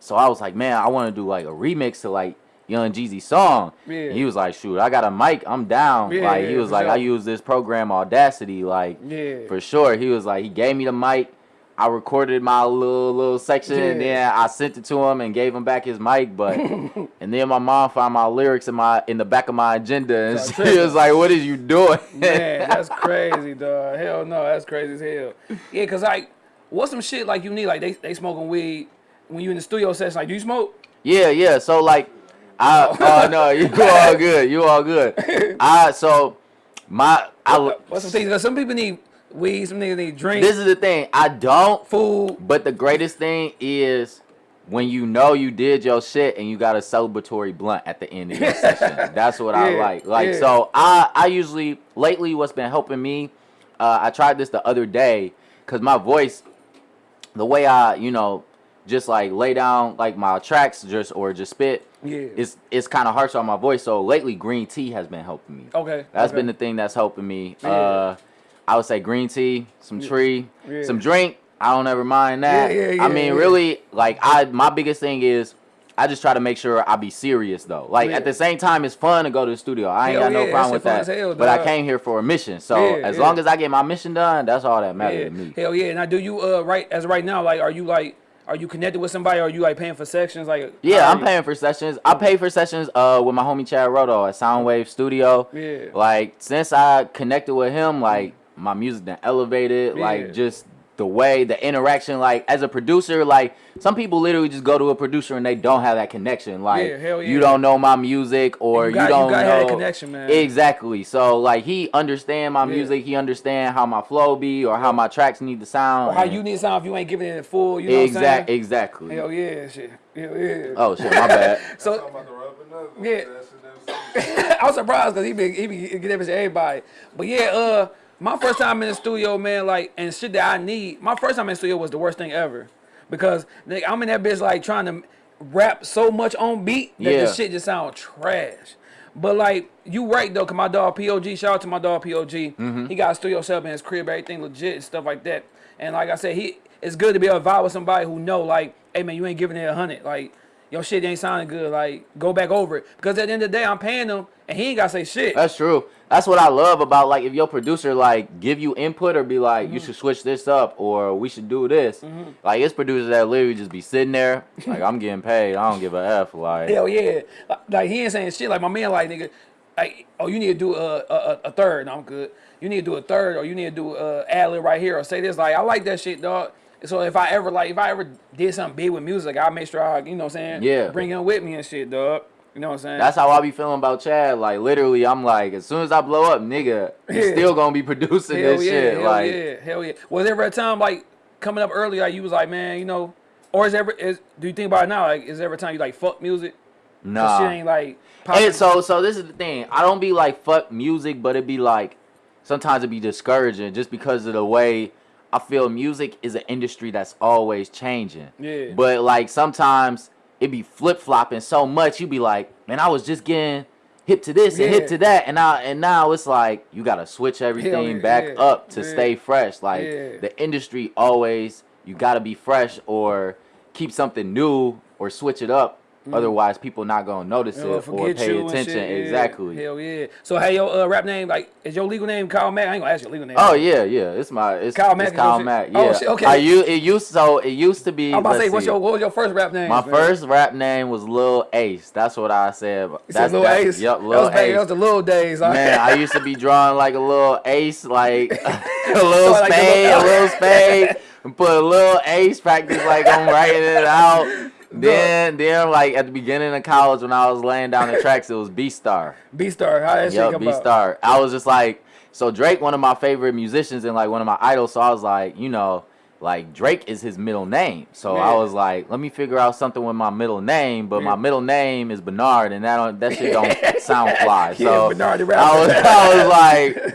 So I was like, man, I want to do like a remix to like Young Jeezy song. Yeah. He was like, shoot, I got a mic, I'm down. Yeah, like he was like, sure. I use this program Audacity, like Yeah. for sure. He was like, he gave me the mic. I recorded my little little section and then I sent it to him and gave him back his mic. But and then my mom found my lyrics in my in the back of my agenda and she was like, "What is you doing?" Man, that's crazy, dog. Hell no, that's crazy as hell. Yeah, cause like, what's some shit like you need? Like they they smoking weed when you in the studio session. Like, do you smoke? Yeah, yeah. So like, I oh no, you all good. You all good. I so my I What's some things? Cause some people need weed, some niggas need drink, this is the thing. I don't. food. But the greatest thing is when you know you did your shit and you got a celebratory blunt at the end of your session. That's what I like. Like yeah. so I I usually lately what's been helping me uh, I tried this the other day cuz my voice the way I, you know, just like lay down like my tracks just or just spit Yeah. it's it's kind of harsh on my voice. So lately green tea has been helping me. Okay. That's okay. been the thing that's helping me. Yeah. Uh, I would say green tea, some tree, Yeah. some drink. I don't ever mind that. Yeah, yeah, yeah, I mean, really, like I, my biggest thing is, I just try to make sure I be serious though. Like Yeah. at the same time, it's fun to go to the studio. I ain't Hell got no yeah, problem with that. hell, but I came here for a mission. So Yeah, as long as I get my mission done, that's all that matters to me. Hell yeah. Now, do you uh right as right now? Like, are you like are you connected with somebody? Or are you like paying for sections? Like, Yeah, I'm you- paying for sessions. I pay for sessions uh with my homie Chad Roto at Soundwave Studio. Yeah. Like since I connected with him, like my music then elevated. Yeah. Like just the way the interaction, like as a producer, like some people literally just go to a producer and they don't have that connection. Like Yeah, hell yeah. you don't know my music or You you, got- you don't gotta know have that connection, man. Exactly. So like he understand my Yeah. music, he understand how my flow be or how my tracks need to sound. Or how you need to sound if you ain't giving it in full. You know what I'm exact saying? exactly. Hell yeah, shit. Hell yeah. Oh shit, my bad. So I'm about to rub another one. Yeah. That shit never seen. I was surprised because he be he be get that bitch to everybody. But yeah, uh, my first time in the studio, man, like and shit that I need. My first time in the studio was the worst thing ever, because nigga, I'm in that bitch like trying to rap so much on beat that Yeah. the shit just sound trash. But like you right though, cause my dog POG, shout out to my dog POG. Mm-hmm. He got a studio set up in his crib, everything legit and stuff like that. And like I said, he it's good to be able to vibe with somebody who know like, hey man, you ain't giving it a hundred. Like your shit ain't sounding good. Like go back over it. Because at the end of the day, I'm paying him and he ain't gotta say shit. That's true. That's what I love about like if your producer like give you input or be like Mm-hmm. you should switch this up or we should do this. Like it's producers that literally just be sitting there like I'm getting paid. I don't give a f. Like Hell yeah. Like, he ain't saying shit. Like my man, like nigga, like oh you need to do a a, a, a third. No, I'm good. You need to do a third, or you need to do a ad lib right here, or say this. Like I like that shit, dog. So if I ever like if I ever did something big with music, I make sure I you know what I'm saying Yeah. bring him with me and shit, dog. You know what I'm saying? That's how I be feeling about Chad. Like literally, I'm like, as soon as I blow up, nigga, you Yeah. still gonna be producing hell this yeah, shit. hell like, yeah, hell yeah. Was there ever a time like coming up early, like you was like, man, you know, or is ever is do you think about it now? Like, is there ever a time you like fuck music? 'Cause nah. shit ain't like. popping? And so, so this is the thing. I don't be like fuck music, but it be like sometimes it be discouraging just because of the way I feel. Music is an industry that's always changing. Yeah. But like sometimes it be flip flopping so much. You be like, man, I was just getting hip to this and hip to that, and now and now it's like you gotta switch everything yeah, back yeah, up to yeah, stay fresh. Like yeah. the industry always, you gotta be fresh or keep something new or switch it up. Otherwise, people not gonna notice Mm. They'll it or pay attention. yeah. Exactly. Hell yeah. So hey, your uh, rap name like is your legal name Kyle Mack? I ain't gonna ask your legal name. Oh yeah, yeah. It's my it's Kyle Mack. It's Kyle? Mack. Yeah. Oh, shit, okay. I u- it used so it used to be. I'm about to say, what's your what was your first rap name? My man? first rap name was Lil Ace. That's what I said. You That's Lil Ace. Yep, that was Ace. That was the little days. Man. I used to be drawing like a little ace, like a little like a spade, a little- little spade, and put a little ace practice like I'm writing it out. Then, then like at the beginning of college when I was laying down the tracks, it was B Star. B Star. How that shit Yep, come B? Star. I was just like, so Drake, one of my favorite musicians and like one of my idols. So I was like, you know, like Drake is his middle name. So I was like, let me figure out something with my middle name. But Yeah. my middle name is Bernard, and that don't, that shit don't sound fly. Yeah, So Bernard I was. I was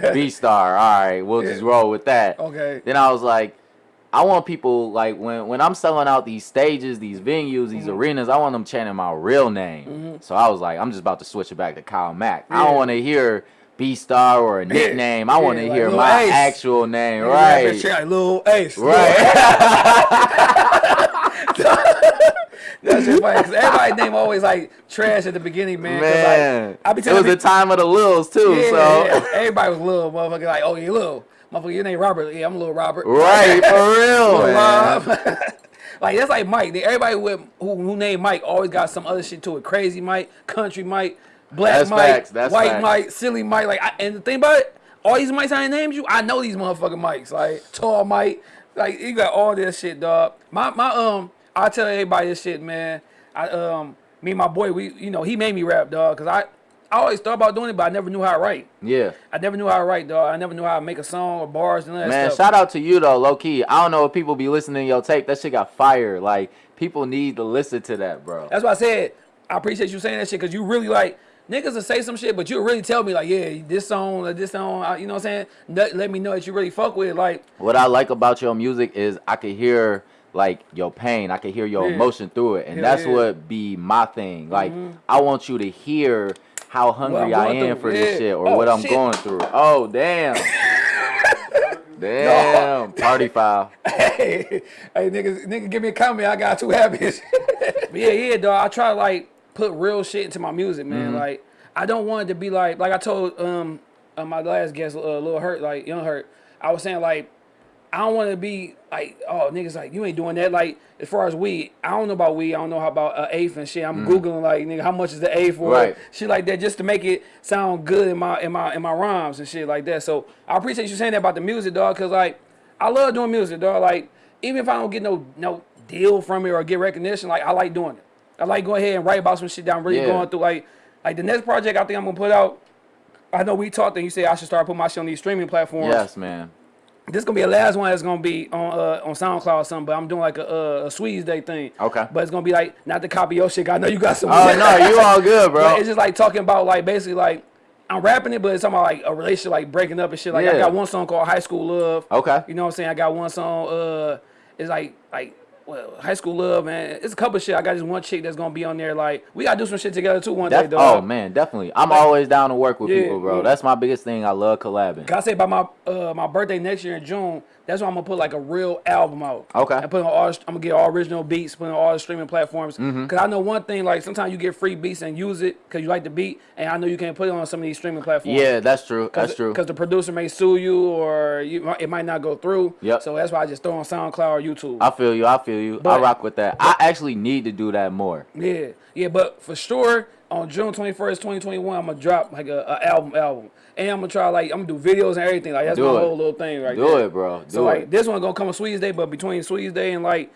like, B Star. All right, we'll just roll with that. Okay. Then I was like, I want people like when when I'm selling out these stages, these venues, these Mm-hmm. arenas, I want them chanting my real name. So I was like, I'm just about to switch it back to Kyle Mack. I don't want to hear B Star or a nickname. I want to Yeah, like hear my Ace. actual name. Nigga rap that Right. like Lil Ace. Right. That's just funny. Cause everybody's name always like trash at the beginning, man. Man, Like, I be it telling was the time of the Lils too. Yeah, so yeah. everybody was little motherfucker like, oh you little. Motherfucker, your name Robert. Yeah, I'm a little Robert. Right, for real. Rob. like that's like Mike. Everybody with who, who named Mike always got some other shit to it. Crazy Mike, country Mike, black That's Mike, facts, that's white facts. Mike, silly Mike. Like, I, and the thing about it, all these Mikes I named you, I know these motherfucking Mikes. Like tall Mike, like you got all this shit, dog. My my um, I tell everybody this shit, man. I um, me and my boy, we you know he made me rap, dog, cause I. I always thought about doing it, but I never knew how to write. Yeah. I never knew how to write, dog. I never knew how to make a song or bars and all that Man, stuff. shout out to you though, low key. I don't know if people be listening to your tape. That shit got fire. Like people need to listen to that, bro. That's why I said I appreciate you saying that shit because you really like niggas will say some shit, but you really tell me like, yeah, this song or this song, you know what I'm saying? Let, me know that you really fuck with it. Like, What I like about your music is I could hear like your pain. I can hear your Yeah. emotion through it, and Hell that's yeah. what be my thing. Like mm-hmm. I want you to hear how hungry I am through. for this shit or Oh, what I'm shit. going through. Oh damn. Damn, party foul. hey, hey, niggas, nigga, give me a comment. I got too happy. but yeah, yeah, dog. I try to like put real shit into my music, man. Like, I don't want it to be like, like I told um uh, my last guest, uh, Lil Hurt, like Young Hurt. I was saying like, I don't want to be like, oh, niggas, like you ain't doing that. Like, as far as weed, I don't know about weed. I don't know how about uh, eighth and shit. I'm googling like, nigga, how much is the eighth for? Right. Shit like that, just to make it sound good in my in my in my rhymes and shit like that. So I appreciate you saying that about the music, dog, cause like I love doing music, dog. Like even if I don't get no no deal from it or get recognition, like I like doing it. I like going ahead and write about some shit that I'm really Yeah. going through. Like like the next project I think I'm gonna put out. I know we talked and you said I should start putting my shit on these streaming platforms. Yes, man. This gonna be the last one that's gonna be on uh, on SoundCloud or something, but I'm doing like a, a, a Sweetest Day thing. Okay. But it's gonna be like not to copy your shit. I know you got some. Oh no, you all good, bro. But it's just like talking about like basically like I'm rapping it, but it's talking about like a relationship like breaking up and shit. Like I got one song called High School Love. Okay. You know what I'm saying? I got one song. Uh, it's like like well, High School Love, man. It's a couple of shit. I got this one chick that's gonna be on there. Like we gotta do some shit together too one day, Def- dog. oh man, definitely. I'm always down to work with Yeah, people, bro. yeah. That's my biggest thing. I love collabing. Can I say about my uh my birthday next year in June? That's why I'm gonna put like a real album out. Okay. And put on all. I'm gonna get all original beats, put on all the streaming platforms. Mm-hmm. Cause I know one thing, like sometimes you get free beats and use it because you like the beat, and I know you can't put it on some of these streaming platforms. Yeah, that's true. That's true. Because the producer may sue you or you, it might not go through. Yep. So that's why I just throw on SoundCloud or YouTube. I feel you. I feel you. I But- rock with that. I actually need to do that more. Yeah, yeah, but for sure on June twenty first, twenty twenty one, I'm gonna drop like a, a album, album, and I'm gonna try like I'm gonna do videos and everything. Like that's Do my it. whole little thing right Do there. it, bro. Do so like it. this one gonna come on Sweetest Day, but between Sweetest Day and like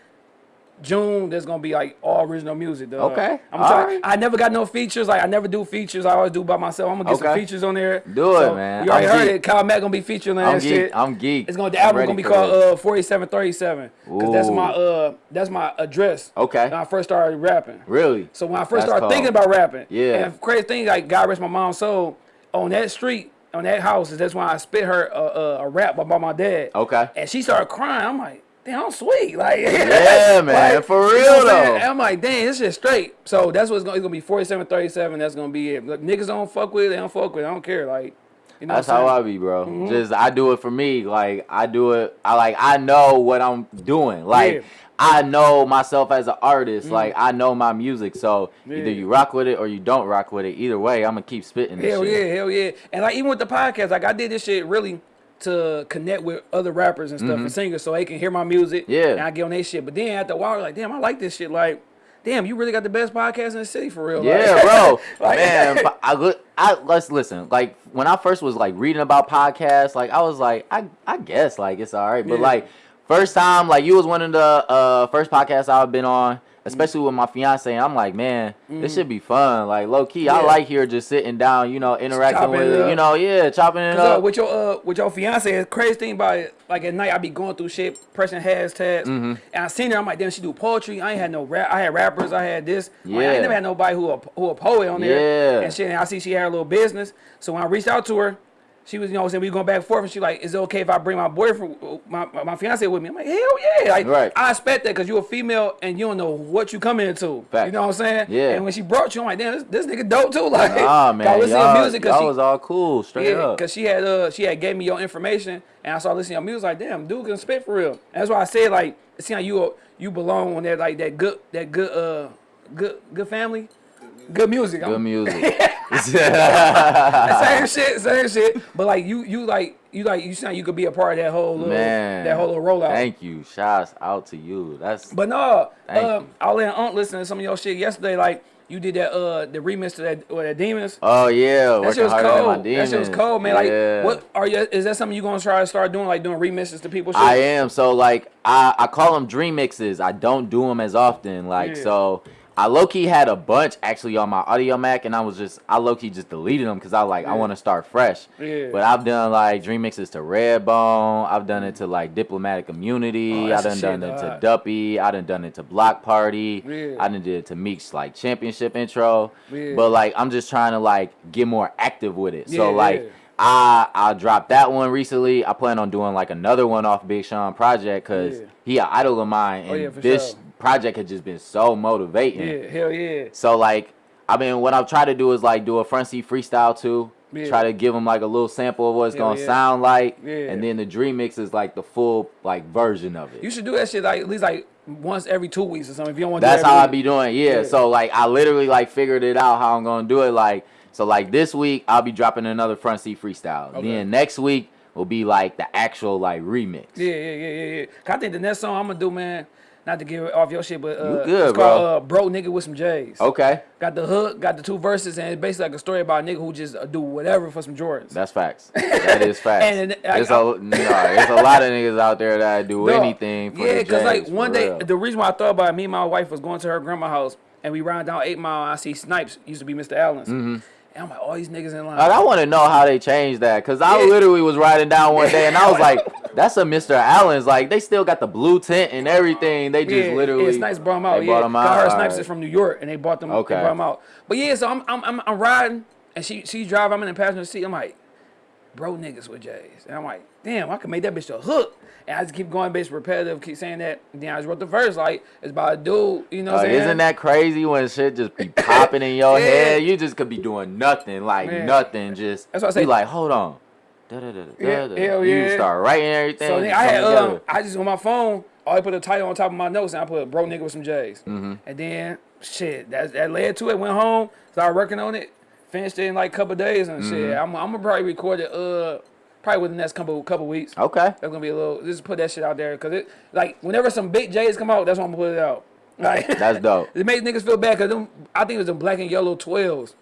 June, there's gonna be like all original music. Though. Okay, I'm all right. I never got no features. Like I never do features. I always do by myself. I'm gonna get some features on there. Do it, man. You already I'm heard geek. it. Kyle Mack gonna be featuring on I'm that geek. shit. I'm geek. It's gonna the album gonna be called uh 4737 because that's my uh that's my address. Okay. When I first started rapping. Really? So when I first That's started cold. thinking about rapping, Yeah. and crazy thing like God rest my mom's soul on that street. On that house, is that's why I spit her a, a, a rap about my dad. Okay. And she started crying. I'm like, damn, I'm sweet. Like, Yeah, man, for you know real, I'm saying? though. I'm like, dang, this shit straight. So that's what's gonna, it's gonna be 47, 37. That's gonna be it. Look, niggas don't fuck with it. They don't fuck with it. I don't care. Like, you know That's how I be, bro. Mm-hmm. Just I do it for me. Like I do it. I like I know what I'm doing. Like Yeah. Mm-hmm. I know myself as an artist. Like I know my music. So Yeah. either you rock with it or you don't rock with it. Either way, I'm gonna keep spitting this Hell shit. yeah, hell yeah. And like even with the podcast, like I did this shit really to connect with other rappers and stuff and singers so they can hear my music. Mm-hmm. Yeah. And I get on their shit. But then after a while, like, damn, I like this shit. Like, damn, you really got the best podcast in the city for real. Yeah, Like- bro. Like- Man, I, look- I let's listen. Like when I first was like reading about podcasts, like I was like, I I guess like it's all right. But Yeah. like first time, like you was one of the uh first podcasts I've been on, especially with my fiance. I'm like, man, this should be fun. Like low key, I Mm. Like here just sitting down, you know, interacting with it it, you know, yeah, chopping it uh, up. with your uh with your fiance, the crazy thing about it, like at night I be going through shit, pressing hashtags, Mm-hmm. and I seen her. I'm like, damn, she do poetry. I ain't had no rap. I had rappers. I had this. Like, I Yeah. ain't never had nobody who a, who a poet on there. Yeah. And shit. And I see she had a little business. So when I reached out to her, she was, you know, what I'm saying we going back and forth, and she like, is it okay if I bring my boyfriend, my my, fiance with me? I'm like, hell yeah. Like, Right. I expect that because you're a female and you don't know what you come into. Fact. You know what I'm saying? Yeah. And when she brought you, I'm like, damn, this, this nigga dope too. Like, Ah I man, listen to music 'cause y'all she- was all cool, straight yeah, up. because she had uh she had gave me your information and I started listening to your music like damn dude can spit for real. And that's why I said like see how you you belong on that like that good that good uh good good family. Good music. Good I'm- music. same shit, same shit. But like you, you like you like you sound you could be a part of that whole little Man, that whole little rollout. Thank you. Shouts out to you. That's But no, Thank um, you. I was Aunt listen to some of your shit yesterday. Like you did that uh the remix to that or that demons. oh yeah. That shit was cold. That shit was cold, man. Yeah. Like, what are you? Is that something you gonna try to start doing? Like doing remixes to people? Shit? I am. So like I I call them dream mixes. I don't do them as often. Like Yeah. so. I low key had a bunch actually on my Audiomack, and I was just I low key just deleted them because I like I want to start fresh. Yeah. But I've done like dream mixes to Redbone. I've done it to like Diplomatic Immunity. Oh, I done done it to. Duppy. I done done it to Block Party. Yeah. I done did it to Meek's like championship intro. Yeah. But like I'm just trying to like get more active with it. Yeah, so like yeah. I I dropped that one recently. I plan on doing like another one off Big Sean project because Yeah. he an idol of mine, Oh, and yeah, for this sure. Project has just been so motivating. Yeah, hell yeah. So like, I mean, what I've tried to do is like do a front seat freestyle too. Yeah. Try to give them like a little sample of what it's Hell gonna yeah. sound like, Yeah. and then the dream mix is like the full like version of it. You should do that shit like at least like once every two weeks or something. If you don't want to That's do how I be doing. Yeah. Yeah. So like I literally like figured it out how I'm gonna do it. Like so like this week I'll be dropping another front seat freestyle. Okay. Then next week will be like the actual like remix. Yeah, yeah, yeah, yeah, yeah. I think the next song I'm gonna do, man, not to get off your shit, but uh, You good, it's bro. called uh, "Bro Nigga with Some J's." Okay. Got the hook, got the two verses, and it's basically like a story about a nigga who just uh, do whatever for some Jordans. That's facts. That is facts. And, uh, There's I- a no, there's a lot of niggas out there that do anything for yeah, cause like one day, real. the reason why I thought about it, me and my wife was going to her grandma's house, and we ran down Eight Mile. And I see Snipes used to be Mr. Alan's, and I'm like, all these niggas in line. Like, I want to know how they changed that because I Yeah. literally was riding down one day and I was like, "That's a Mr. Alan's." Like they still got the blue tint and everything. They just yeah, literally yeah, Snipes brought them out. They yeah, brought 'em 'Cause I out. heard Snipes right. is from New York, and they bought them. Okay. they brought them out. But yeah, so I'm I'm I'm, I'm riding, and she she drive. I'm in the passenger seat. I'm like, bro, niggas with J's, and I'm like, damn, I can make that bitch a hook. And I just keep going, bitch, repetitive, keep saying that. Then I just wrote the verse like it's about a dude, you know. what Like, I'm saying? isn't that crazy when shit just be popping in your Yeah. head? You just could be doing nothing, like Man. nothing. Just That's what I say. Be like, hold on. Da, da, da, da, Yeah, hell You start writing everything. So I had um, I just on my phone, I put a title on top of my notes and I put bro nigga with some J's. Mm-hmm. And then shit, that that led to it. Went home, started working on it, finished it in like a couple days and shit. Mm-hmm. I'm, I'm gonna probably record it uh probably within the next couple couple weeks. Okay. That's gonna be a little. Just put that shit out there because it like whenever some big J's come out, that's when I'm gonna put it out. Like That's dope. it makes niggas feel bad because them I think it was them black and yellow twelves.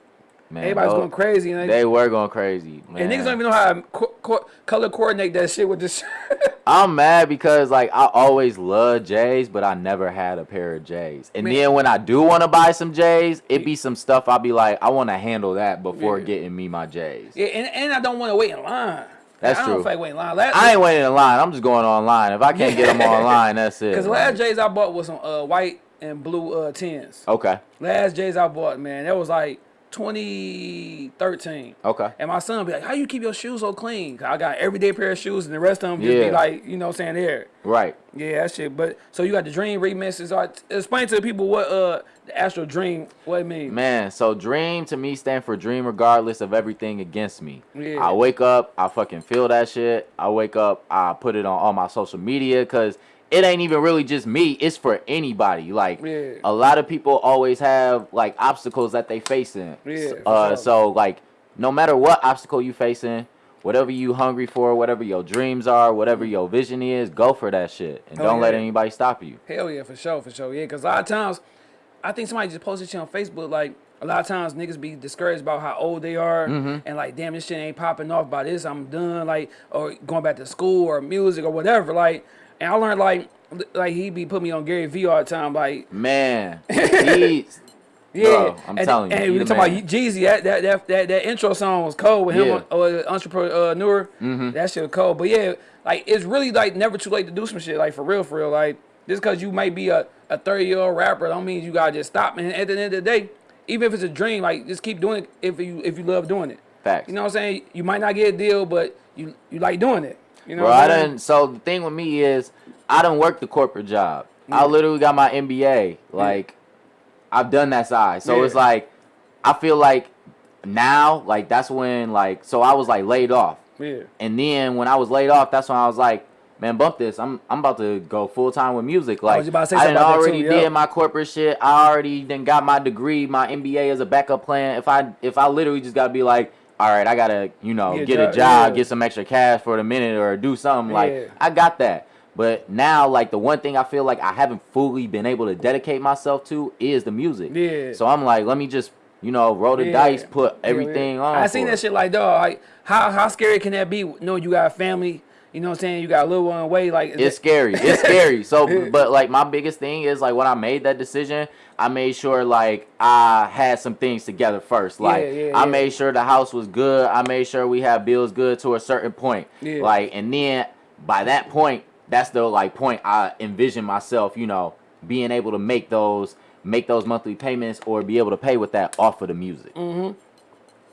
Man, Everybody's going crazy and, They were going crazy, man. and niggas don't even know how to co- co- color coordinate that shit with this. I'm mad because like I always loved J's, but I never had a pair of J's. And Man. then when I do want to buy some J's, it be some stuff I'll be like, I want to handle that before Yeah. getting me my J's. yeah, and, and I don't want to wait in line. That's I don't true. feel like waiting in line. Last, I ain't waiting in line. I'm just going online. If I can't get them online, that's it. Because last J's I bought was some uh, white and blue uh, tins. okay, Last J's I bought, man, that was like 2013. okay. And my son be like, "How you keep your shoes so clean?" 'Cause I got everyday pair of shoes, and the rest of them just Yeah. be like, you know, what I'm saying there. Right. Yeah, that shit. But so you got the Dream remixes. Right, explain to the people what uh the Astro Dream what it means. Man, so dream to me stand for dream regardless of everything against me. Yeah. I wake up, I fucking feel that shit. I wake up, I put it on all my social media because it ain't even really just me. It's for anybody. Like Yeah. a lot of people always have like obstacles that they facing. Yeah, Uh, sure. so like no matter what obstacle you facing, whatever you hungry for, whatever your dreams are, whatever your vision is, go for that shit and Oh, don't let anybody stop you. Hell yeah, for sure, for sure. Yeah, because a lot of times, I think somebody just posted shit on Facebook. Like a lot of times, niggas be discouraged about how old they are, Mm-hmm. and like, damn, this shit ain't popping off by this. I'm done. Like, or going back to school or music or whatever. Like, and I learned like, like he be putting me on Gary Vee all the time. Like, Man, he's yeah, Bro, I'm and, telling you, And we talking man. about Jeezy. That that, that that that intro song was cold with him, Yeah. on, uh, entrepreneur. Mm-hmm. That shit was cold. But yeah, like it's really like never too late to do some shit. Like for real, for real. Like just because you might be a a thirty year old rapper, don't mean you gotta just stop. And at the end of the day, even if it's a dream, like just keep doing it if you if you love doing it. Facts. You know what I'm saying? You might not get a deal, but you you like doing it. You know Bro, I saying? So the thing with me is, I don't work the corporate job. I mm. literally got my MBA. Mm. Like, I've done that side. So Yeah. it's like, I feel like now, like that's when, like, so I was like laid off, Yeah. and then when I was laid off, that's when I was like, man, bump this. I'm I'm about to go full time with music. Like was about to say I already too, yeah. did my corporate shit. I already then got my degree, my MBA as a backup plan. If I if I literally just gotta be like, all right, I gotta you know Get a get a job, job, yeah. get some extra cash for the minute or do something. Like Yeah. I got that. But now, like the one thing I feel like I haven't fully been able to dedicate myself to is the music. Yeah. So I'm like, let me just you know roll the Yeah. dice, put everything on. I seen that it. shit like dog. Like how how scary can that be? No, you got a family, you know what I'm saying? You got a little one away. Like It's scary. It's scary. So, but like my biggest thing is like when I made that decision, I made sure like I had some things together first. Like Yeah, yeah, I yeah. made sure the house was good. I made sure we had bills good to a certain point. Like, and then by that point, that's the like point I envision myself. You know, being able to make those make those monthly payments or be able to pay with that off of the music. Mm.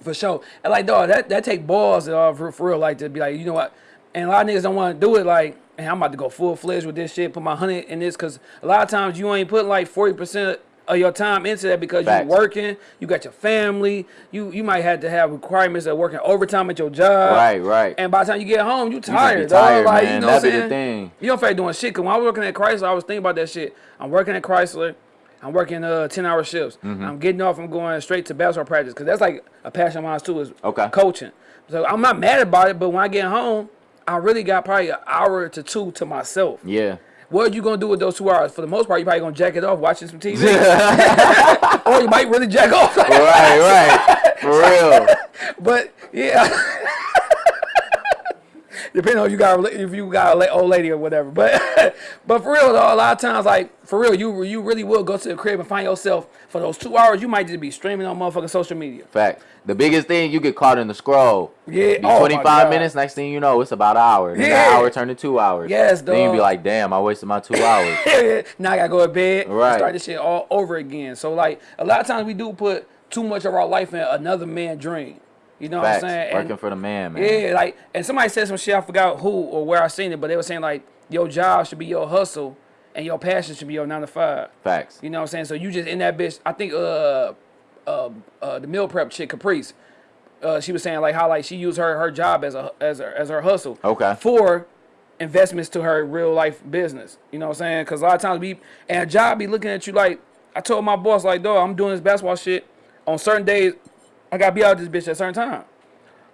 for sure. And like dog, that that take balls uh, for, for real. Like to be like, you know what? And a lot of niggas don't want to do it. Like, and I'm about to go full fledged with this shit. Put my hundred in this because a lot of times you ain't put like forty percent of your time into that because Facts. you working, you got your family, you you might have to have requirements of working overtime at your job. Right, right. And by the time you get home, you You tired, be tired. Like, man. you know that what be I'm the thing. You don't feel like doing shit. Cause when I was working at Chrysler, I was thinking about that shit. I'm working at Chrysler. I'm working uh 10 hour shifts. Mm-hmm. I'm getting off. I'm going straight to basketball practice because that's like a passion of mine too is Okay. coaching. So I'm not mad about it, but when I get home, I really got probably an hour to two to myself. Yeah. What are you gonna do with those two hours? For the most part, you probably gonna jack it off watching some TV, or you might really jack off. right, right. For real. But yeah, depending on if you got if you got a la- old lady or whatever. But but for real though, a lot of times like for real, you you really will go to the crib and find yourself for those two hours. You might just be streaming on motherfucking social media. Fact. The biggest thing you get caught in the scroll. Yeah, oh 25 minutes. Next thing you know, it's about an hour. Then Yeah. an hour turned to two hours. Yes, Then you be like, damn, I wasted my two hours. now I gotta go to bed Right. start this shit all over again. So like a lot of times we do put too much of our life in another man's dream. You know Facts. what I'm saying? And- Working for the man, man. Yeah, like, and somebody said some shit. I forgot who or where I seen it, but they were saying like, your job should be your hustle, and your passion should be your nine to five. Facts. You know what I'm saying? So you just in that bitch. I think uh, uh, uh the meal prep chick Caprice. Uh, she was saying like how like she used her her job as a as her, as her hustle. Okay. For investments to her real life business. You know what I'm saying? Because a lot of times we and a job be looking at you like I told my boss like, dog, I'm doing this basketball shit on certain days. I gotta be out this bitch at a certain time.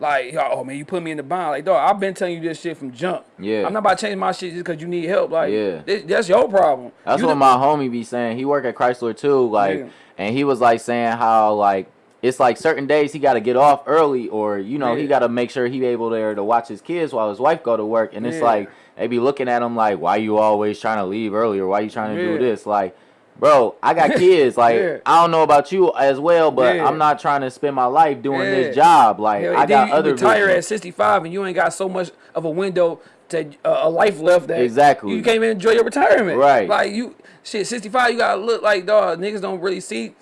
Like, oh man, you put me in the bind. Like, dog, I've been telling you this shit from jump. Yeah. I'm not about to change my shit just because you need help. Like, Yeah. this- that's your problem. That's You what my homie be saying. He work at Chrysler too, like, Yeah. and he was like saying how like it's like certain days he got to get off early, or you know he got to make sure he able there to watch his kids while his wife go to work, and it's Yeah. like they be looking at him like, why you always trying to leave early, or why you trying to Yeah. do this, like. Bro, I got kids. Like Yeah. I don't know about you as well, but Yeah. I'm not trying to spend my life doing Yeah. this job. Like I got you other retire at 65 and you ain't got so much of a window to uh, a life left that Exactly. you can't even enjoy your retirement. Right. Like you, shit, 65, you gotta look like dog. Niggas don't really see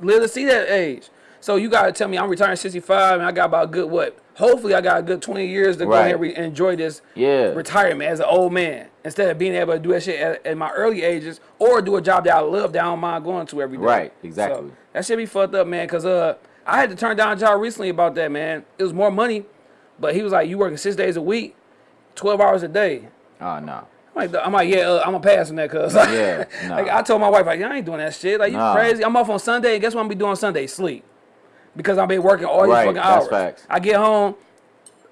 live to see that age. So you gotta tell me I'm retiring 65 and I got about a good what? Hopefully I got a good 20 years to go Right. ahead and enjoy this Yeah. retirement as an old man instead of being able to do that shit at, at my early ages or do a job that I love that I don't mind going to every day. Right, So, exactly. that should be fucked up, man. Cause uh, I had to turn down a job recently about that, man. It was more money, but he was like, "You working six days a week, twelve hours a day." Oh no. I'm like, I'm like, yeah, uh, I'm gonna pass on that, cause Yeah, nah. like I told my wife, like, I ain't doing that shit. Like, you Nah. crazy? I'm off on Sunday. Guess what I'm gonna be doing Sunday? Sleep, because I've been working all these Right, fucking hours. facts. I get home,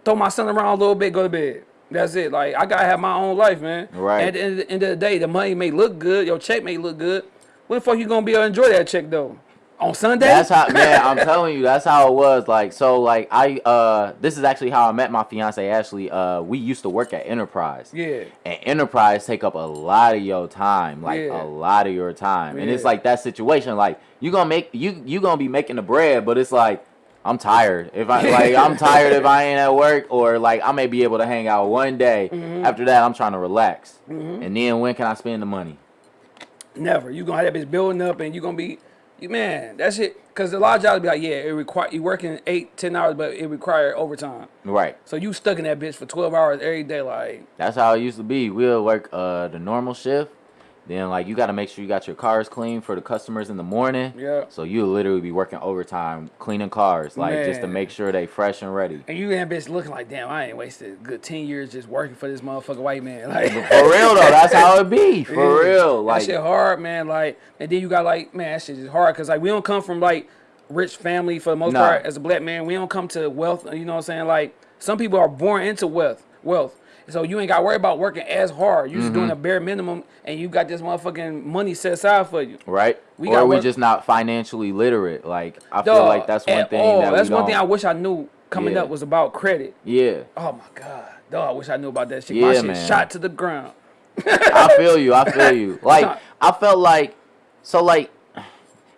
throw my son around a little bit, go to bed. That's it. Like I gotta have my own life, man. Right. At the end, end of the day, the money may look good, your check may look good. When the fuck you gonna be able to enjoy that check though? On Sunday? That's how man, I'm telling you, that's how it was. Like so like I uh this is actually how I met my fiance Ashley. Uh we used to work at Enterprise. Yeah. And Enterprise take up a lot of your time. Like Yeah. a lot of your time. And it's like that situation, like you gonna make you you gonna be making the bread, but it's like I'm tired. If I like I'm tired if I ain't at work or like I may be able to hang out one day. Mm-hmm. After that I'm trying to relax. And then when can I spend the money? Never. You gonna have that bitch building up, and you gonna be, you man. That's it. Cause a lot of jobs be like, yeah, it require you working eight, ten hours, but it require overtime. Right. So you stuck in that bitch for twelve hours every day, like That's how it used to be. We'll work uh the normal shift. Then like you got to make sure you got your cars clean for the customers in the morning. Yeah. So you literally be working overtime cleaning cars, like just to make sure they fresh and ready. And you that bitch looking like, damn, I ain't wasted a good ten years just working for this motherfucking white man. Like For real though, that's how it be. For Yeah. real, like that shit hard, man. Like, and then you got like, man, that shit is hard because like we don't come from like rich family for the most Nah. part as a black man. We don't come to wealth. You know what I'm saying? Like some people are born into wealth, wealth. So you ain't got to worry about working as hard. You just Mm-hmm. doing the bare minimum, and you got this motherfucking money set aside for you. right? We or we just not financially literate. Like I feel like that's one thing all. that that's one thing I wish I knew coming Yeah. up was about credit. Yeah, Oh my god, dog! I wish I knew about that shit. Yeah, my shit man. shot to the ground. I feel you. I feel you. Like I felt like so like